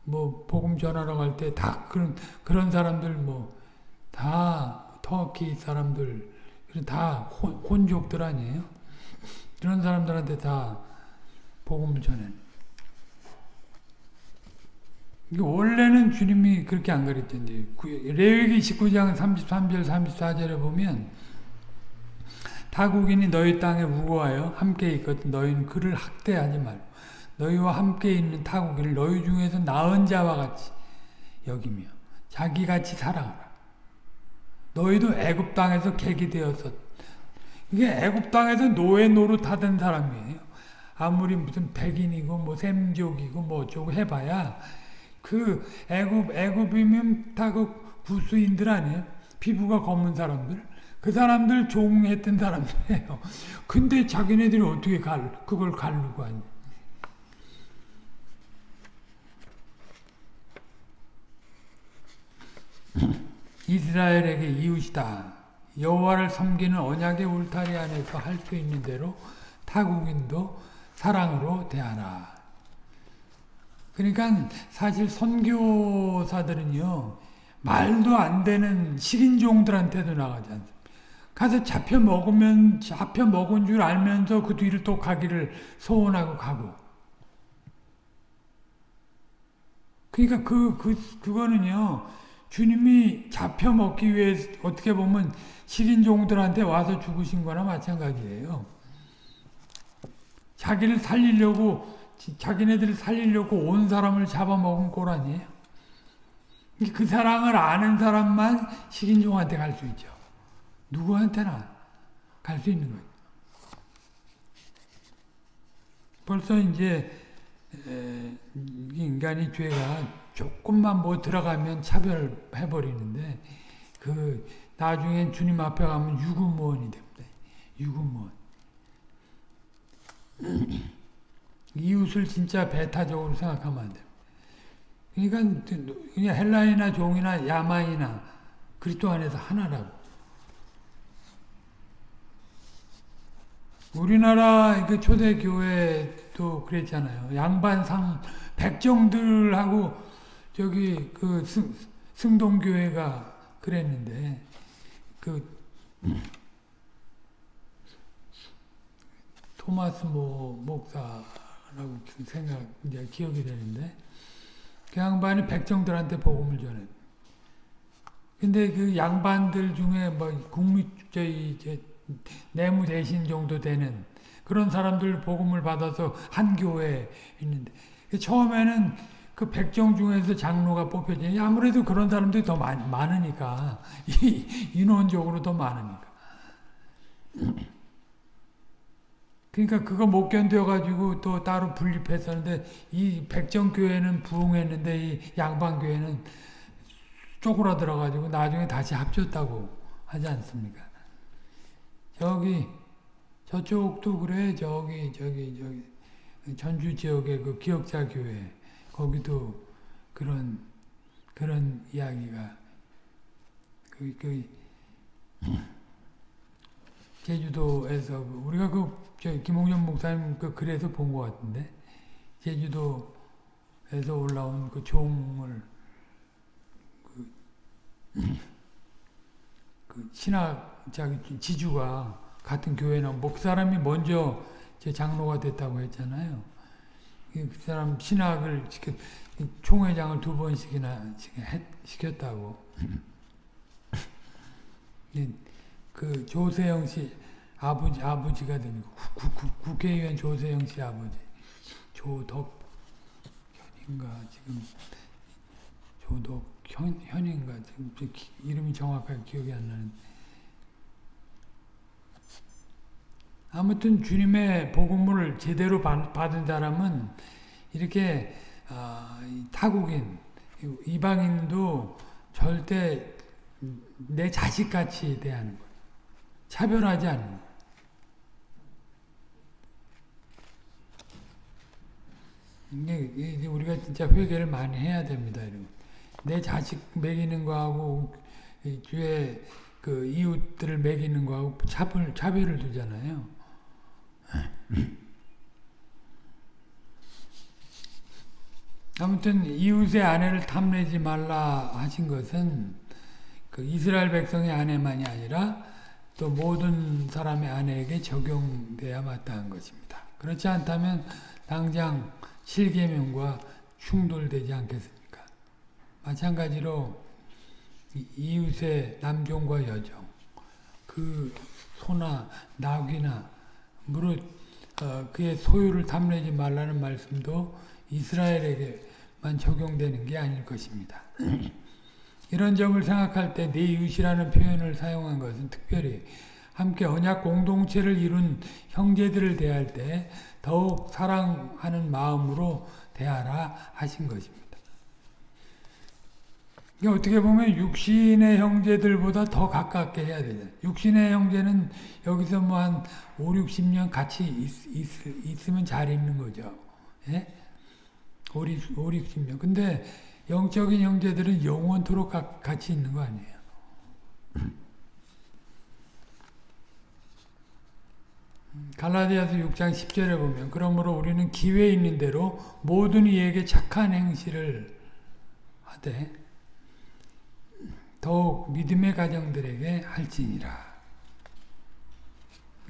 뭐 복음 전하러 갈 때 다 그런 그런 사람들 뭐 다 터키 사람들 다 혼, 족들 아니에요? 그런 사람들한테 다 복음을 전해. 원래는 주님이 그렇게 안 가르쳤는데 레위기 19장 33절 34절에 보면 타국인이 너희 땅에 우거하여 함께 있거든 너희는 그를 학대하지 말고 너희와 함께 있는 타국인을 너희 중에서 나은 자와 같이 여기며 자기같이 살아가라. 너희도 애굽 땅에서 객이 되었었. 이게 애굽 땅에서 노예 노릇하던 사람이에요. 아무리 무슨 백인이고 뭐 샘족이고 뭐 어쩌고 해봐야 그 애굽 애굽이면 다그 부수인들 아니에요? 피부가 검은 사람들. 그 사람들 종했던 사람들이에요. <laughs> 근데 자기네들이 어떻게 갈 그걸 갈르고 하냐? <laughs> 이스라엘에게 이웃이다. 여호와를 섬기는 언약의 울타리 안에서 할 수 있는 대로 타국인도 사랑으로 대하라. 그러니까 사실 선교사들은요 말도 안 되는 식인종들한테도 나가지 않습니다. 가서 잡혀 먹으면 잡혀 먹은 줄 알면서 그 뒤를 또 가기를 소원하고 가고. 그러니까 그, 그, 그거는요, 주님이 잡혀 먹기 위해 어떻게 보면 식인종들한테 와서 죽으신 거나 마찬가지예요. 자기를 살리려고, 자기네들을 살리려고 온 사람을 잡아먹은 꼴 아니에요? 그 사랑을 아는 사람만 식인종한테 갈 수 있죠. 누구한테나 갈 수 있는 거예요. 벌써 이제 인간이 죄가 조금만 뭐 들어가면 차별해 버리는데 그 나중엔 주님 앞에 가면 유구무원이 됩니다. 유구무원. <clears throat> 이웃을 진짜 배타적으로 생각하면 안 돼요. 그러니까 그냥 헬라이나 종이나 야만이나 그리스도 안에서 하나라고. 우리나라 그 초대 교회도 그랬잖아요. 양반상 백정들하고 저기 그 승, 승동교회가 그랬는데 그 토마스 모 목사 라고 생각 이제 기억이 되는데 그 양반이 백정들한테 복음을 전해. 근데 그 양반들 중에 뭐 국립 저희 내무 대신 정도 되는 그런 사람들 복음을 받아서 한 교회에 있는데 처음에는 그 백정 중에서 장로가 뽑혀지니 아무래도 그런 사람들이 더 많, 많으니까 인원적으로 더 많으니까 그러니까 그거 못 견뎌가지고 또 따로 분립했었는데 이 백정교회는 부흥했는데 이 양반교회는 쪼그라들어가지고 나중에 다시 합쳤다고 하지 않습니까? 저기 저쪽도 그래 저기 저기 저기 전주 지역의 그 기억자 교회 거기도 그런 그런 이야기가 그, 그 제주도에서 우리가 그 김홍현 목사님 그 글에서 본 것 같은데 제주도에서 올라온 그 종을 그, <clears throat> 그 신학 자기 지주가 같은 교회나 목사람이 먼저 제 장로가 됐다고 했잖아요. 그 사람 신학을 시켜, 총회장을 두 번씩이나 시켰다고. <clears throat> 그 조세영 씨 아버지 아버지가 되는 국, 국, 국회의원 조세영 씨 아버지. 조덕 현인가 지금. 조덕 현 현인가 지금 이름이 정확하게 기억이 안 나는데. 아무튼 주님의 복음을 제대로 받은 사람은 이렇게 어, 타국인, 이방인도 절대 내 자식같이 대하는 거예요. 차별하지 않는. 이게 우리가 진짜 회개를 많이 해야 됩니다. 내 자식 먹이는 거하고 주의 그 이웃들을 먹이는 거하고 차별, 차별을 두잖아요. 아무튼 이웃의 아내를 탐내지 말라 하신 것은 그 이스라엘 백성의 아내만이 아니라 또 모든 사람의 아내에게 적용돼야 마땅한 것입니다. 그렇지 않다면 당장 실계명과 충돌되지 않겠습니까? 마찬가지로 이웃의 남종과 여종, 그 소나 낙이나 무릇 어, 그의 소유를 탐내지 말라는 말씀도 이스라엘에게만 적용되는 게 아닐 것입니다. <clears throat> 이런 점을 생각할 때 내 이웃이라는 표현을 사용한 것은 특별히 함께 언약 공동체를 이룬 형제들을 대할 때 더욱 사랑하는 마음으로 대하라 하신 것입니다. 이게 어떻게 보면 육신의 형제들보다 더 가깝게 해야 되잖아요. 육신의 형제는 여기서 뭐 한 5, 60년 같이 있, 으면잘 있는 거죠. 예? 5, 5, 60년. 근데 영적인 형제들은 영원토록 가, 같이 있는 거 아니에요. 갈라디아서 6장 10절에 보면 그러므로 우리는 기회 있는 대로 모든 이에게 착한 행실을 하되 더욱 믿음의 가정들에게 할지니라.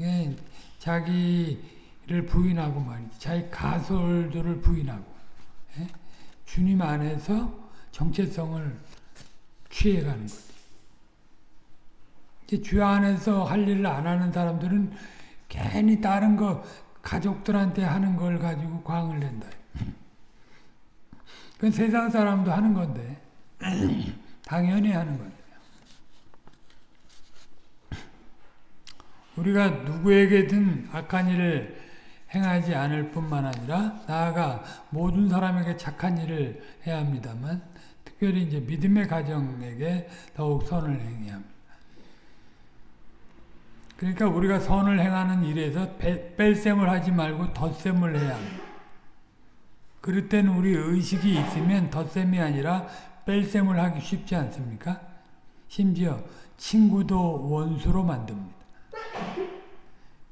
예, 자기를 부인하고 말이지. 자기 가솔들을 부인하고 예? 주님 안에서 정체성을 취해가는 거지. 주 안에서 할 일을 안 하는 사람들은 괜히 다른 거 가족들한테 하는 걸 가지고 광을 낸다. 그건 세상 사람도 하는 건데 당연히 하는 건데 우리가 누구에게든 악한 일을 행하지 않을 뿐만 아니라 나아가 모든 사람에게 착한 일을 해야 합니다만 특별히 이제 믿음의 가정에게 더욱 선을 행해야 합니다. 그러니까 우리가 선을 행하는 일에서 뺄셈을 하지 말고 덧셈을 해야 합니다. 그럴 때는 우리 의식이 있으면 덧셈이 아니라 뺄셈을 하기 쉽지 않습니까? 심지어 친구도 원수로 만듭니다.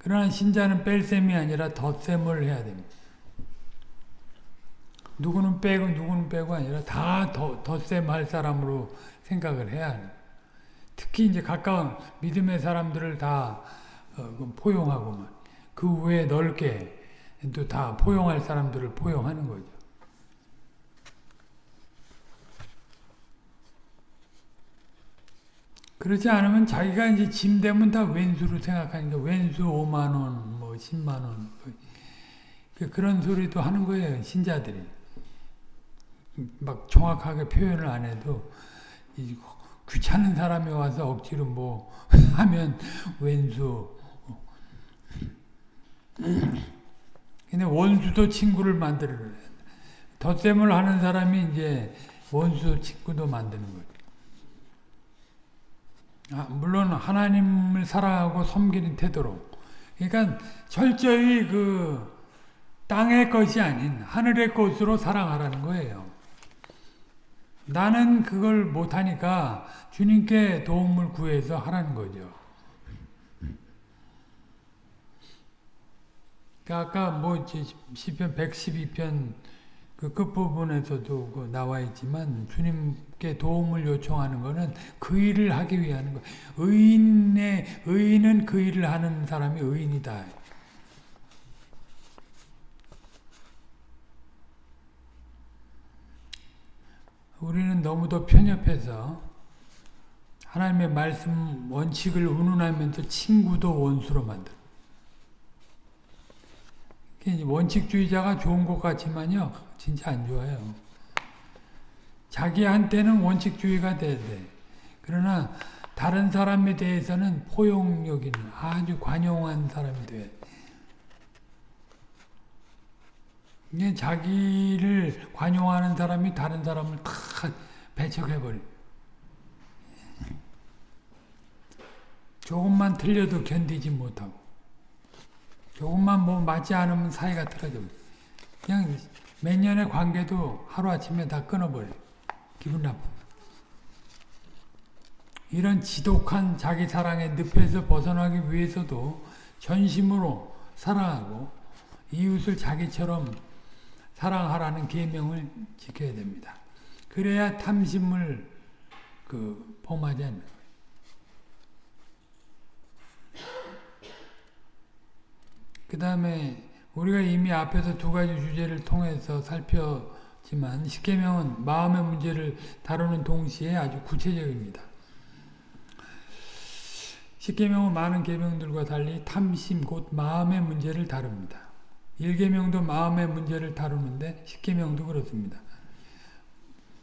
그러나 신자는 뺄 셈이 아니라 덧셈을 해야 됩니다. 누구는 빼고 누구는 빼고 아니라 다 덧셈 할 사람으로 생각을 해야 합니다. 특히 이제 가까운 믿음의 사람들을 다 어, 포용하고만 그 외에 넓게 또 다 포용할 사람들을 포용하는 거죠. 그렇지 않으면 자기가 이제 짐 되면 다 왼수로 생각하니까 왼수 5만 원, 뭐 10만 원그 그런 소리도 하는 거예요 신자들이 막 정확하게 표현을 안 해도 귀찮은 사람이 와서 억지로 뭐 <laughs> 하면 왼수. 근데 원수도 친구를 만들어. 덧셈을 하는 사람이 이제 원수 친구도 만드는. 아, 물론 하나님을 사랑하고 섬기는 태도로. 그러니까 철저히 그 땅의 것이 아닌 하늘의 것으로 사랑하라는 거예요. 나는 그걸 못하니까 주님께 도움을 구해서 하라는 거죠. 그러니까 아까 뭐 시편 112편 그 끝부분에서도 그 나와 있지만 주님 께 도움을 요청하는 것은 그 일을 하기 위한 거. 의인의 의인은 그 일을 하는 사람이 의인이다. 우리는 너무도 편협해서 하나님의 말씀 원칙을 운운하면서 친구도 원수로 만들. 원칙주의자가 좋은 것 같지만요, 진짜 안 좋아요. 자기한테는 원칙주의가 돼야 돼. 그러나 다른 사람에 대해서는 포용력 있는 아주 관용한 사람이 돼. 이게 자기를 관용하는 사람이 다른 사람을 다 배척해버려. 조금만 틀려도 견디지 못하고, 조금만 뭐 맞지 않으면 사이가 틀어져. 그냥 몇 년의 관계도 하루아침에 다 끊어버려. 기분 나쁘 이런 지독한 자기 사랑의 늪에서 벗어나기 위해서도 전심으로 사랑하고 이웃을 자기처럼 사랑하라는 계명을 지켜야 됩니다. 그래야 탐심을 그 범하지 않는. 그 다음에 우리가 이미 앞에서 두 가지 주제를 통해서 살펴 지만 십계명은 마음의 문제를 다루는 동시에 아주 구체적입니다. 십계명은 많은 계명들과 달리 탐심 곧 마음의 문제를 다룹니다. 1계명도 마음의 문제를 다루는데 10계명도 그렇습니다.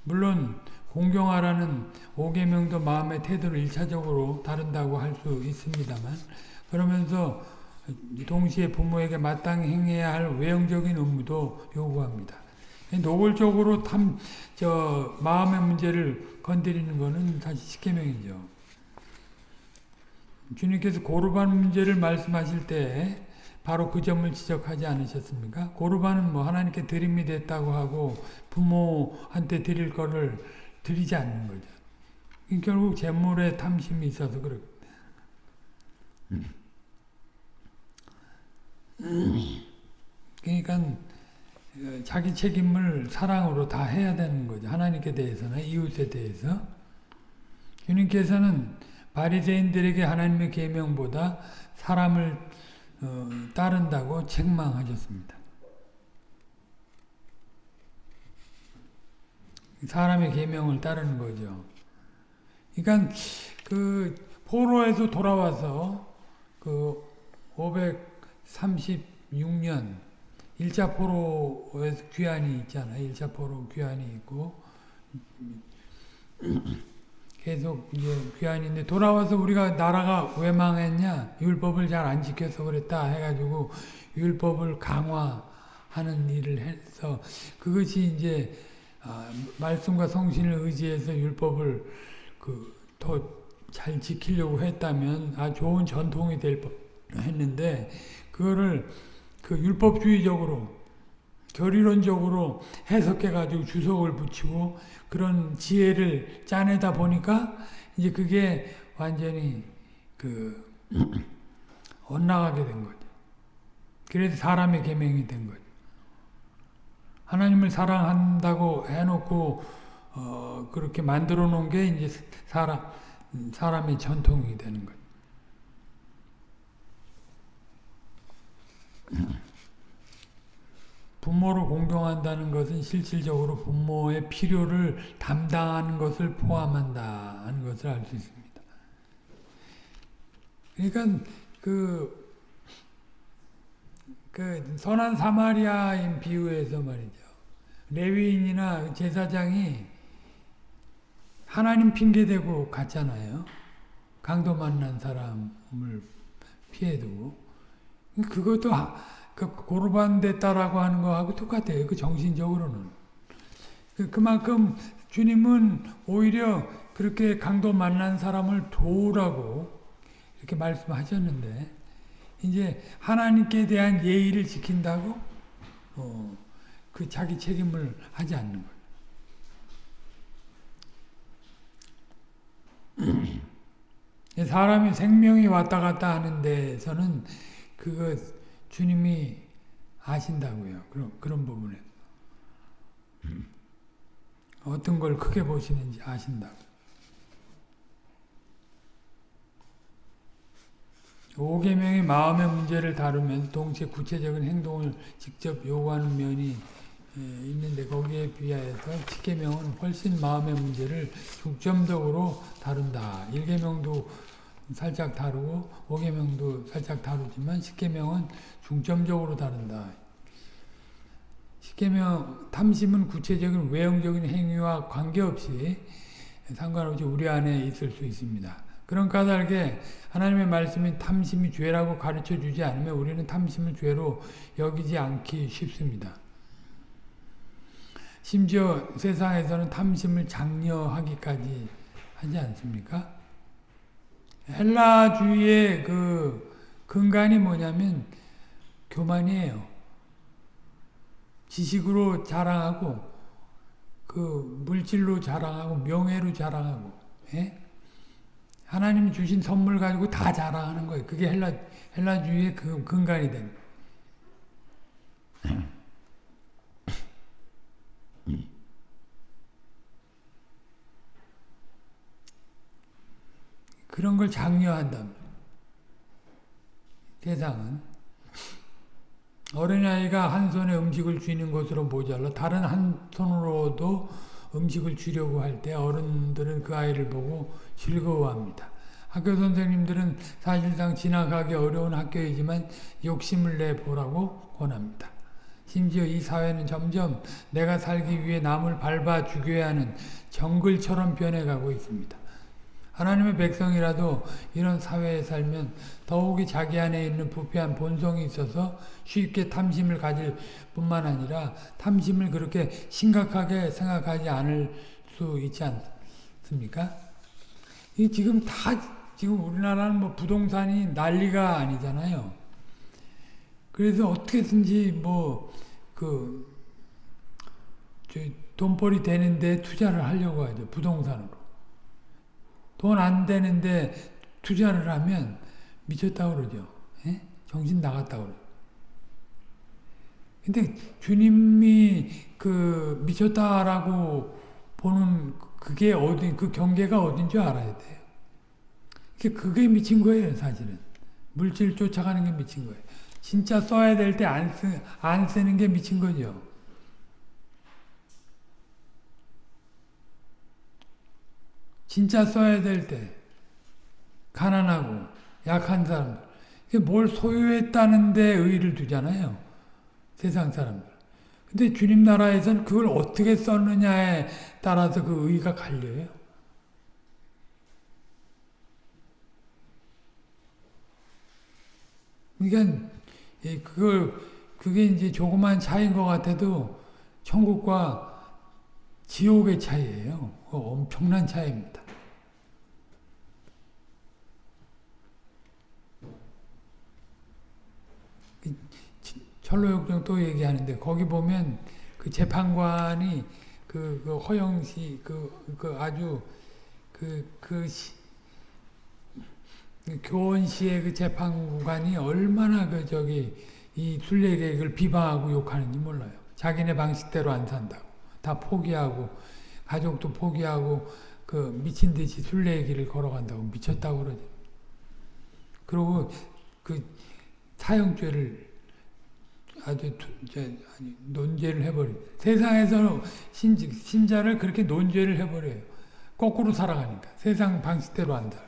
물론 공경하라는 5계명도 마음의 태도를 1차적으로 다룬다고 할 수 있습니다만 그러면서 동시에 부모에게 마땅히 행해야 할 외형적인 의무도 요구합니다. 노골적으로 탐, 저, 마음의 문제를 건드리는 거는 사실 십계명이죠. 주님께서 고르반 문제를 말씀하실 때 바로 그 점을 지적하지 않으셨습니까? 고르반은 뭐 하나님께 드림이 됐다고 하고 부모한테 드릴 거를 드리지 않는 거죠. 결국 재물에 탐심이 있어서 그렇 그러니까 자기 책임을 사랑으로 다 해야 되는 거죠. 하나님께 대해서나 이웃에 대해서. 주님께서는 바리새인들에게 하나님의 계명보다 사람을 어, 따른다고 책망하셨습니다. 사람의 계명을 따르는 거죠. 그러니까 그 포로에서 돌아와서 그 536년 1차 포로에서 귀환이 있잖아요. 1차 포로 귀환이 있고 계속 이제 귀환인데 돌아와서 우리가 나라가 왜 망했냐? 율법을 잘 안 지켜서 그랬다 해가지고 율법을 강화하는 일을 해서 그것이 이제 아, 말씀과 성신을 의지해서 율법을 그더 잘 지키려고 했다면 아 좋은 전통이 될 했는데 그거를 그 율법주의적으로 결의론적으로 해석해가지고 주석을 붙이고 그런 지혜를 짜내다 보니까 이제 그게 완전히 그 <clears throat> 엇나가게 된 거죠. 그래서 사람의 계명이 된 거죠. 하나님을 사랑한다고 해놓고 어 그렇게 만들어 놓은 게 이제 사람 사람의 전통이 되는 거죠. 부모를 공경한다는 것은 실질적으로 부모의 필요를 담당하는 것을 포함한다는 것을 알 수 있습니다. 그러니까 그, 그 선한 사마리아인 비유에서 말이죠. 레위인이나 제사장이 하나님 핑계대고 갔잖아요. 강도 만난 사람을 피해두고. 그것도 그 고르반 됐다라고 하는 거하고 똑같아요. 그 정신적으로는. 그, 그만큼 주님은 오히려 그렇게 강도 만난 사람을 도우라고 이렇게 말씀하셨는데 이제 하나님께 대한 예의를 지킨다고 어, 그 자기 책임을 하지 않는 거예요. <clears throat> 사람이 생명이 왔다 갔다 하는 데서는 그거 주님이 아신다고요. 그런, 그런 부분에. 어떤 걸 크게 보시는지 아신다고. 오계명의 마음의 문제를 다루면 동시에 구체적인 행동을 직접 요구하는 면이 있는데 거기에 비하여서 10계명은 훨씬 마음의 문제를 중점적으로 다룬다. 1계명도 살짝 다루고 5계명도 살짝 다루지만 10계명은 중점적으로 다룬다. 10계명 탐심은 구체적인 외형적인 행위와 관계없이 상관없이 우리 안에 있을 수 있습니다. 그런 까닭에 하나님의 말씀이 탐심이 죄라고 가르쳐 주지 않으면 우리는 탐심을 죄로 여기지 않기 쉽습니다. 심지어 세상에서는 탐심을 장려하기까지 하지 않습니까? 헬라주의의 그 근간이 뭐냐면 교만이에요. 지식으로 자랑하고 그 물질로 자랑하고 명예로 자랑하고 예? 하나님이 주신 선물 가지고 다 자랑하는 거예요. 그게 헬라 헬라주의의 그 근간이 된. 그런 걸 장려한다. 대상은 어린아이가 한 손에 음식을 쥐는 것으로 모자라 다른 한 손으로도 음식을 주려고 할 때 어른들은 그 아이를 보고 즐거워합니다. 학교 선생님들은 사실상 지나가기 어려운 학교이지만 욕심을 내보라고 권합니다. 심지어 이 사회는 점점 내가 살기 위해 남을 밟아 죽여야 하는 정글처럼 변해가고 있습니다. 하나님의 백성이라도 이런 사회에 살면 더욱이 자기 안에 있는 부패한 본성이 있어서 쉽게 탐심을 가질 뿐만 아니라 탐심을 그렇게 심각하게 생각하지 않을 수 있지 않습니까? 이 지금 다 지금 우리나라는 뭐 부동산이 난리가 아니잖아요. 그래서 어떻게든지 뭐그 돈벌이 되는데 투자를 하려고 하죠. 부동산으로. 돈 안 되는데 투자를 하면 미쳤다고 그러죠. 예? 정신 나갔다고. 근데 주님이 그 미쳤다라고 보는 그게 어디, 그 경계가 어딘 줄 알아야 돼요. 그게 미친 거예요, 사실은. 물질 쫓아가는 게 미친 거예요. 진짜 써야 될 때 안 쓰, 안 쓰는 게 미친 거죠. 진짜 써야 될 때 가난하고 약한 사람들 뭘 소유했다는 데 의의를 두잖아요. 세상 사람들. 근데 주님 나라에서는 그걸 어떻게 썼느냐에 따라서 그 의의가 갈려요. 그러니까 그걸 그게 이제 조그만 차이인 것 같아도 천국과 지옥의 차이예요. 엄청난 차이입니다. 철로역정 또 얘기하는데 거기 보면 그 재판관이 그, 그 허영시 그, 그 아주 그, 그 시, 그 교원시의 그 재판관이 얼마나 그 저기 이 순례객을 비방하고 욕하는지 몰라요. 자기네 방식대로 안 산다고. 다 포기하고 가족도 포기하고 그 미친 듯이 순례의 길을 걸어간다고 미쳤다고 그러죠. 그리고 그 사형죄를 아주 아니, 논죄를 해버려. 세상에서 신, 신자를 그렇게 논죄를 해버려요. 거꾸로 살아가니까. 세상 방식대로 안 살아.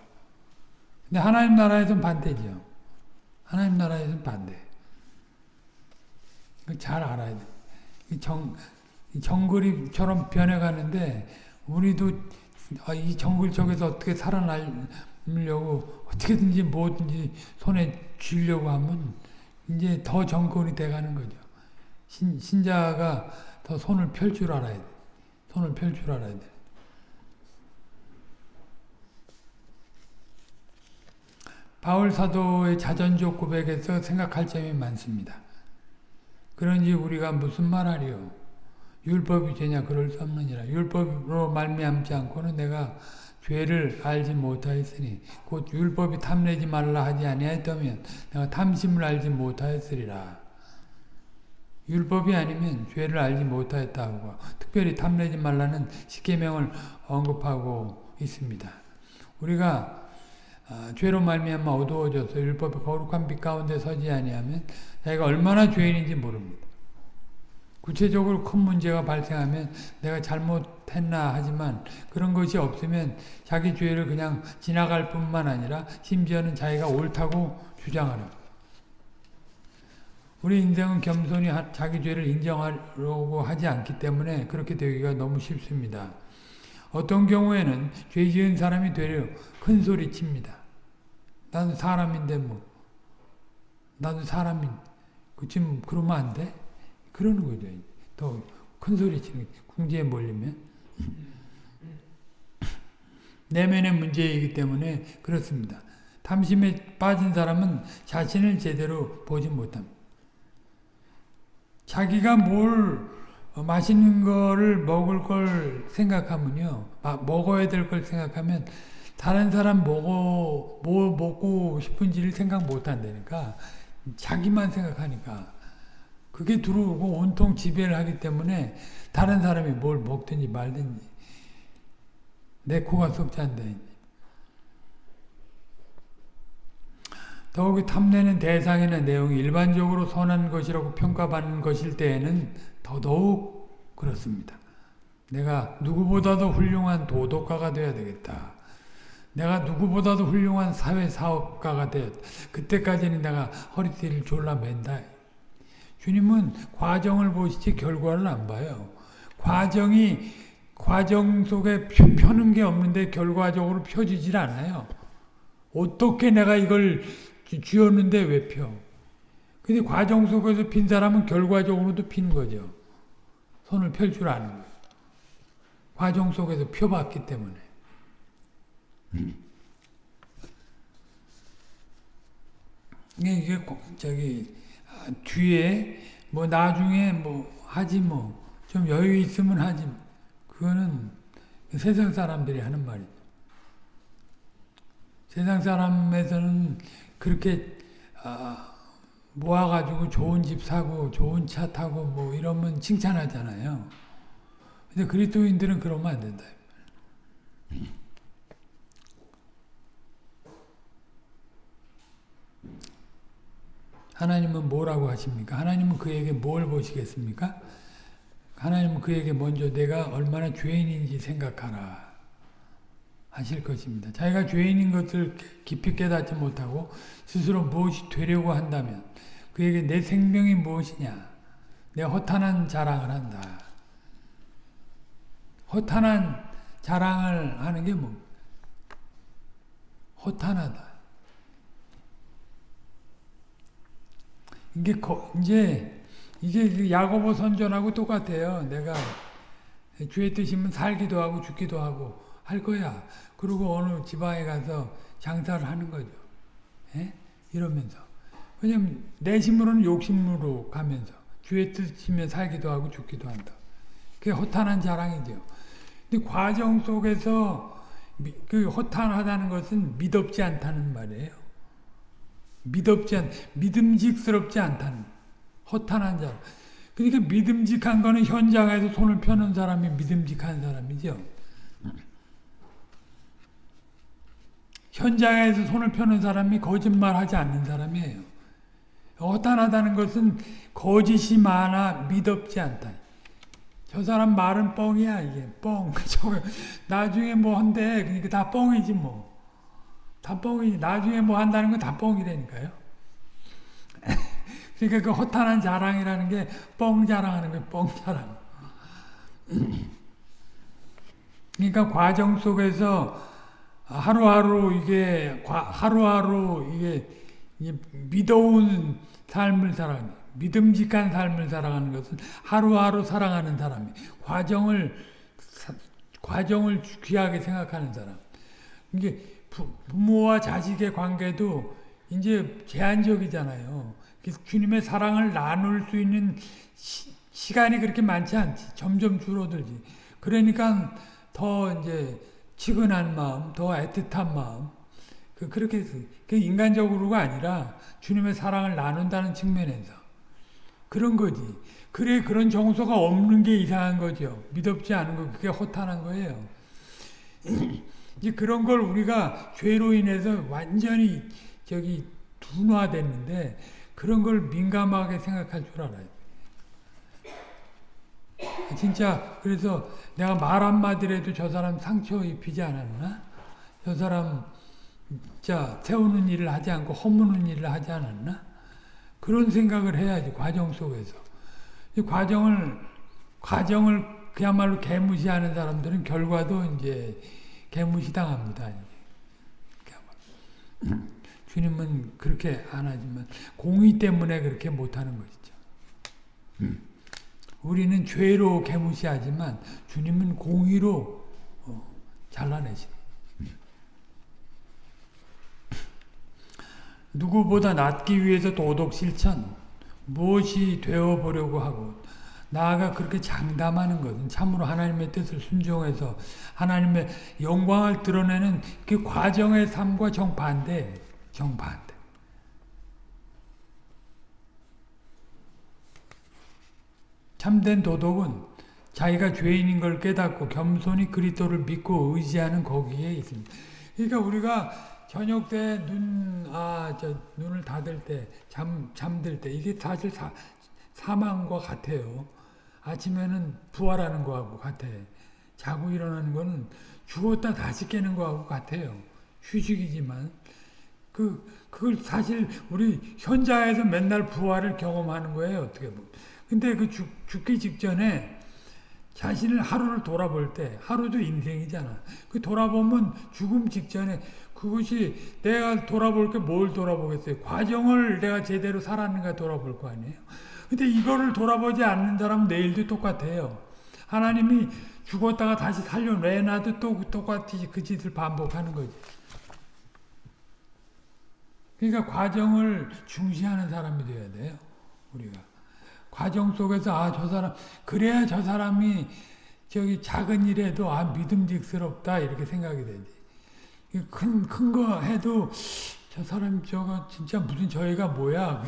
근데 하나님 나라에서는 반대죠. 하나님 나라에서는 반대. 잘 알아야 돼. 정, 정글이처럼 변해가는데 우리도 아, 이 정글 쪽에서 어떻게 살아남으려고 어떻게든지 뭐든지 손에 쥐려고 하면 이제 더 정글이 돼가는 거죠. 신, 신자가 더 손을 펼 줄 알아야 돼. 손을 펼 줄 알아야 돼. 바울 사도의 자전적 고백에서 생각할 점이 많습니다. 그런지 우리가 무슨 말하리요? 율법이 되냐 그럴 수 없느니라. 율법으로 말미암지 않고는 내가 죄를 알지 못하였으니 곧 율법이 탐내지 말라 하지 아니하였다면 내가 탐심을 알지 못하였으리라. 율법이 아니면 죄를 알지 못하였다고 특별히 탐내지 말라는 십계명을 언급하고 있습니다. 우리가 아, 죄로 말미암아 어두워져서 율법의 거룩한 빛 가운데 서지 아니하면 자기가 얼마나 죄인인지 모릅니다. 구체적으로 큰 문제가 발생하면 내가 잘못했나 하지만 그런 것이 없으면 자기 죄를 그냥 지나갈 뿐만 아니라 심지어는 자기가 옳다고 주장하려 우리 인생은 겸손히 자기 죄를 인정하려고 하지 않기 때문에 그렇게 되기가 너무 쉽습니다. 어떤 경우에는 죄 지은 사람이 되려 큰 소리 칩니다. 나도 사람인데 뭐 나도 사람인 그쯤 그러면 안 돼? 그러는 거죠. 더 큰 소리 치는 궁지에 몰리면 내면의 문제이기 때문에 그렇습니다. 탐심에 빠진 사람은 자신을 제대로 보지 못합니다. 자기가 뭘 맛있는 거를 먹을 걸 생각하면요. 먹어야 될 걸 생각하면 다른 사람 먹어 뭐 먹고 싶은지를 생각 못 한다니까. 자기만 생각하니까. 그게 들어오고 온통 지배를 하기 때문에 다른 사람이 뭘 먹든지 말든지 내 코가 않다. 더욱이 탐내는 대상이나 내용이 일반적으로 선한 것이라고 평가받는 것일 때에는 더더욱 그렇습니다. 내가 누구보다도 훌륭한 도덕가가 되어야 되겠다. 내가 누구보다도 훌륭한 사회사업가가 되었 그때까지는 내가 허리띠를 졸라 맨다. 주님은 과정을 보시지 결과를 안 봐요. 과정이 과정 속에 펴, 펴는 게 없는데 결과적으로 펴지질 않아요. 어떻게 내가 이걸 쥐었는데 왜 펴? 근데 과정 속에서 핀 사람은 결과적으로도 핀 거죠. 손을 펼 줄 아는 거예요. 과정 속에서 펴봤기 때문에. 이게 저기 뒤에 뭐 나중에 뭐 하지 뭐 좀 여유 있으면 하지 그거는 세상 사람들이 하는 말이죠. 세상 사람에서는 그렇게 아, 모아가지고 좋은 집 사고 좋은 차 타고 뭐 이러면 칭찬하잖아요. 근데 그리스도인들은 그러면 안 된다. 하나님은 뭐라고 하십니까? 하나님은 그에게 뭘 보시겠습니까? 하나님은 그에게 먼저 내가 얼마나 죄인인지 생각하라 하실 것입니다. 자기가 죄인인 것을 깊이 깨닫지 못하고 스스로 무엇이 되려고 한다면 그에게 내 생명이 무엇이냐 내 허탄한 자랑을 한다. 허탄한 자랑을 하는 게 뭐? 허탄하다. 이게 이제 이게 그 야고보 선전하고 똑같아요. 내가 주의 뜻이면 살기도 하고 죽기도 하고 할 거야. 그리고 어느 지방에 가서 장사를 하는 거죠. 예? 이러면서. 왜냐면 내 힘으로는 욕심으로 가면서 주의 뜻이면 살기도 하고 죽기도 한다. 그게 허탄한 자랑이죠. 근데 과정 속에서 그 허탄하다는 것은 믿업지 않다는 말이에요. 믿업지 않, 믿음직스럽지 않다는 허탄한 자. 그러니까 믿음직한 거는 현장에서 손을 펴는 사람이 믿음직한 사람이죠. 현장에서 손을 펴는 사람이 거짓말하지 않는 사람이에요. 허탄하다는 것은 거짓이 많아 믿업지 않다. 저 사람 말은 뻥이야 이게 뻥. <laughs> 나중에 뭐 한대 그러니까 다 뻥이지 뭐. 다 뻥이지. 나중에 뭐 한다는 건다 뻥이라니까요. <laughs> 그러니까 그 허탄한 자랑이라는 게 뻥 자랑하는 거예요. 뻥 자랑. <clears throat> 그러니까 과정 속에서 하루하루 이게 하루하루 이게 믿어온 삶을 살아가는 믿음직한 삶을 살아가는 것은 하루하루 살아가는 사람이 과정을 과정을 귀하게 생각하는 사람. 이게 부모와 자식의 관계도 이제 제한적이잖아요. 주님의 사랑을 나눌 수 있는 시, 간이 그렇게 많지 않지. 점점 줄어들지. 그러니까 더 이제 치근한 마음, 더 애틋한 마음. 그, 그렇게, 그 인간적으로가 아니라 주님의 사랑을 나눈다는 측면에서. 그런 거지. 그래, 그런 정서가 없는 게 이상한 거죠. 믿업지 않은 거, 그게 허탄한 거예요. 이제 그런 걸 우리가 죄로 인해서 완전히 저기 둔화됐는데, 그런 걸 민감하게 생각할 줄 알아요. 진짜 그래서 내가 말 한마디라도 저 사람 상처 입히지 않았나? 저 사람 진짜 세우는 일을 하지 않고 허무는 일을 하지 않았나? 그런 생각을 해야지 과정 속에서. 이 과정을 과정을 그야말로 개무시하는 사람들은 결과도 이제 개무시당합니다. <clears throat> 주님은 그렇게 안 하지만 공의 때문에 그렇게 못하는 것이죠. 음. <clears throat> 우리는 죄로 개무시하지만 주님은 공의로 어, 잘라내십니다. 음. <clears throat> 누구보다 낫기 위해서 도덕 실천 무엇이 되어보려고 하고 나아가 그렇게 장담하는 것은 참으로 하나님의 뜻을 순종해서 하나님의 영광을 드러내는 그 과정의 삶과 정반대 정반대. 참된 도덕은 자기가 죄인인 걸 깨닫고 겸손히 그리스도를 믿고 의지하는 거기에 있습니다. 그러니까 우리가 저녁 때 눈, 아, 저, 눈을 닫을 때, 잠, 잠들 때, 이게 사실 사, 사망과 같아요. 아침에는 부활하는 거하고 같아. 자고 일어나는 거는 죽었다 다시 깨는 거하고 같아요. 휴식이지만. 그, 그걸 사실 우리 현자에서 맨날 부활을 경험하는 거예요, 어떻게 보면. 근데 그 죽, 죽기 직전에 자신을 하루를 돌아볼 때 하루도 인생이잖아. 그 돌아보면 죽음 직전에 그것이 내가 돌아볼 게 뭘 돌아보겠어요. 과정을 내가 제대로 살았는가 돌아볼 거 아니에요. 근데 이거를 돌아보지 않는 사람은 내일도 똑같아요. 하나님이 죽었다가 다시 살려내놔도 또 똑같이 그 짓을 반복하는 거지. 그러니까 과정을 중시하는 사람이 돼야 돼요. 우리가. 과정 속에서 아 저 사람 그래야 저 사람이 저기 작은 일에도 아 믿음직스럽다 이렇게 생각이 되지. 큰 큰 거 해도 저 사람 저거 진짜 무슨 저희가 뭐야.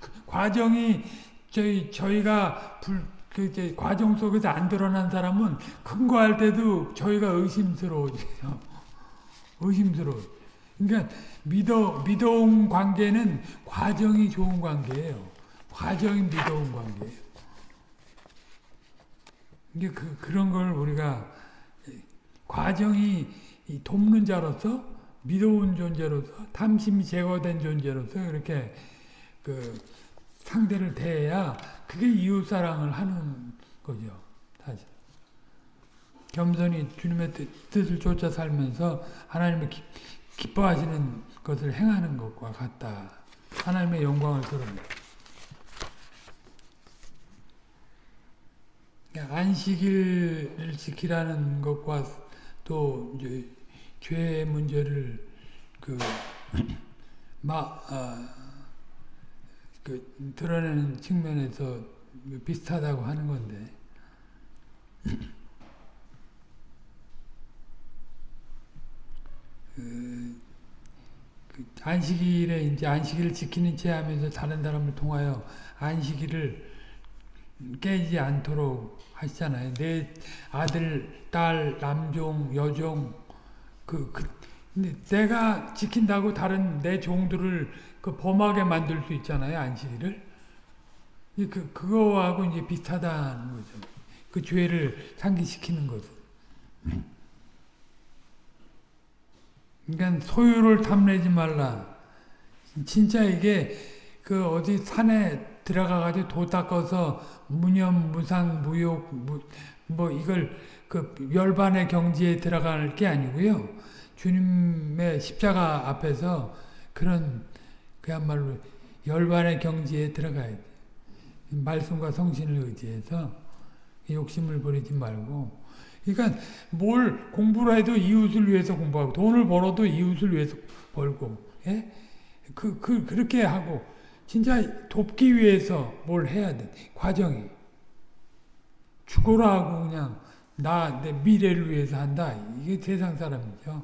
그 <laughs> 과정이 저희 저희가 불 그 과정 속에서 안 드러난 사람은 큰 거 할 때도 저희가 의심스러워져요. <laughs> 의심스러워. 그러니까 믿어 믿어온 관계는 과정이 좋은 관계예요. 과정이 믿어온 관계예요. 이게 그 그런 걸 우리가 과정이 돕는 자로서 믿어온 존재로서 탐심이 제거된 존재로서 이렇게 그 상대를 대해야 그게 이웃 사랑을 하는 거죠. 사실. 겸손히 주님의 뜻, 뜻을 쫓아 살면서 하나님의 기, 기뻐하시는 것을 행하는 것과 같다. 하나님의 영광을 드러내. 안식일을 지키라는 것과 또 죄의 문제를 그 <clears throat> 막, 아, 그 드러내는 측면에서 비슷하다고 하는 건데. <clears throat> 그, 그 안식일에 이제 안식일을 지키는 채 하면서 다른 사람을 통하여 안식일을 깨지 않도록 하시잖아요. 내 아들, 딸, 남종, 여종, 그, 그, 내가 지킨다고 다른 내 종들을 그 범하게 만들 수 있잖아요. 안식일을. 그, 그거하고 이제 비슷하다는 거죠. 그 죄를 상기시키는 것은. 그러니까 소유를 탐내지 말라. 진짜 이게 그 어디 산에 들어가가지고 도 닦아서 무념, 무상, 무욕, 무, 뭐 이걸 그 열반의 경지에 들어갈 게 아니고요. 주님의 십자가 앞에서 그런 그야말로 열반의 경지에 들어가야 돼. 말씀과 성신을 의지해서 욕심을 부리지 말고. 그러니까 뭘 공부를 해도 이웃을 위해서 공부하고 돈을 벌어도 이웃을 위해서 벌고, 예? 그, 그, 그렇게 하고, 진짜 돕기 위해서 뭘 해야 돼. 과정이. 죽어라 하고 그냥 나 내 미래를 위해서 한다. 이게 세상 사람이죠.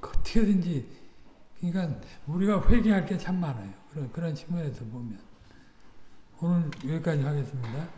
어떻게든지 그러니까 우리가 회개할 게 참 많아요. 그런 그런 측면에서 보면 오늘 여기까지 하겠습니다.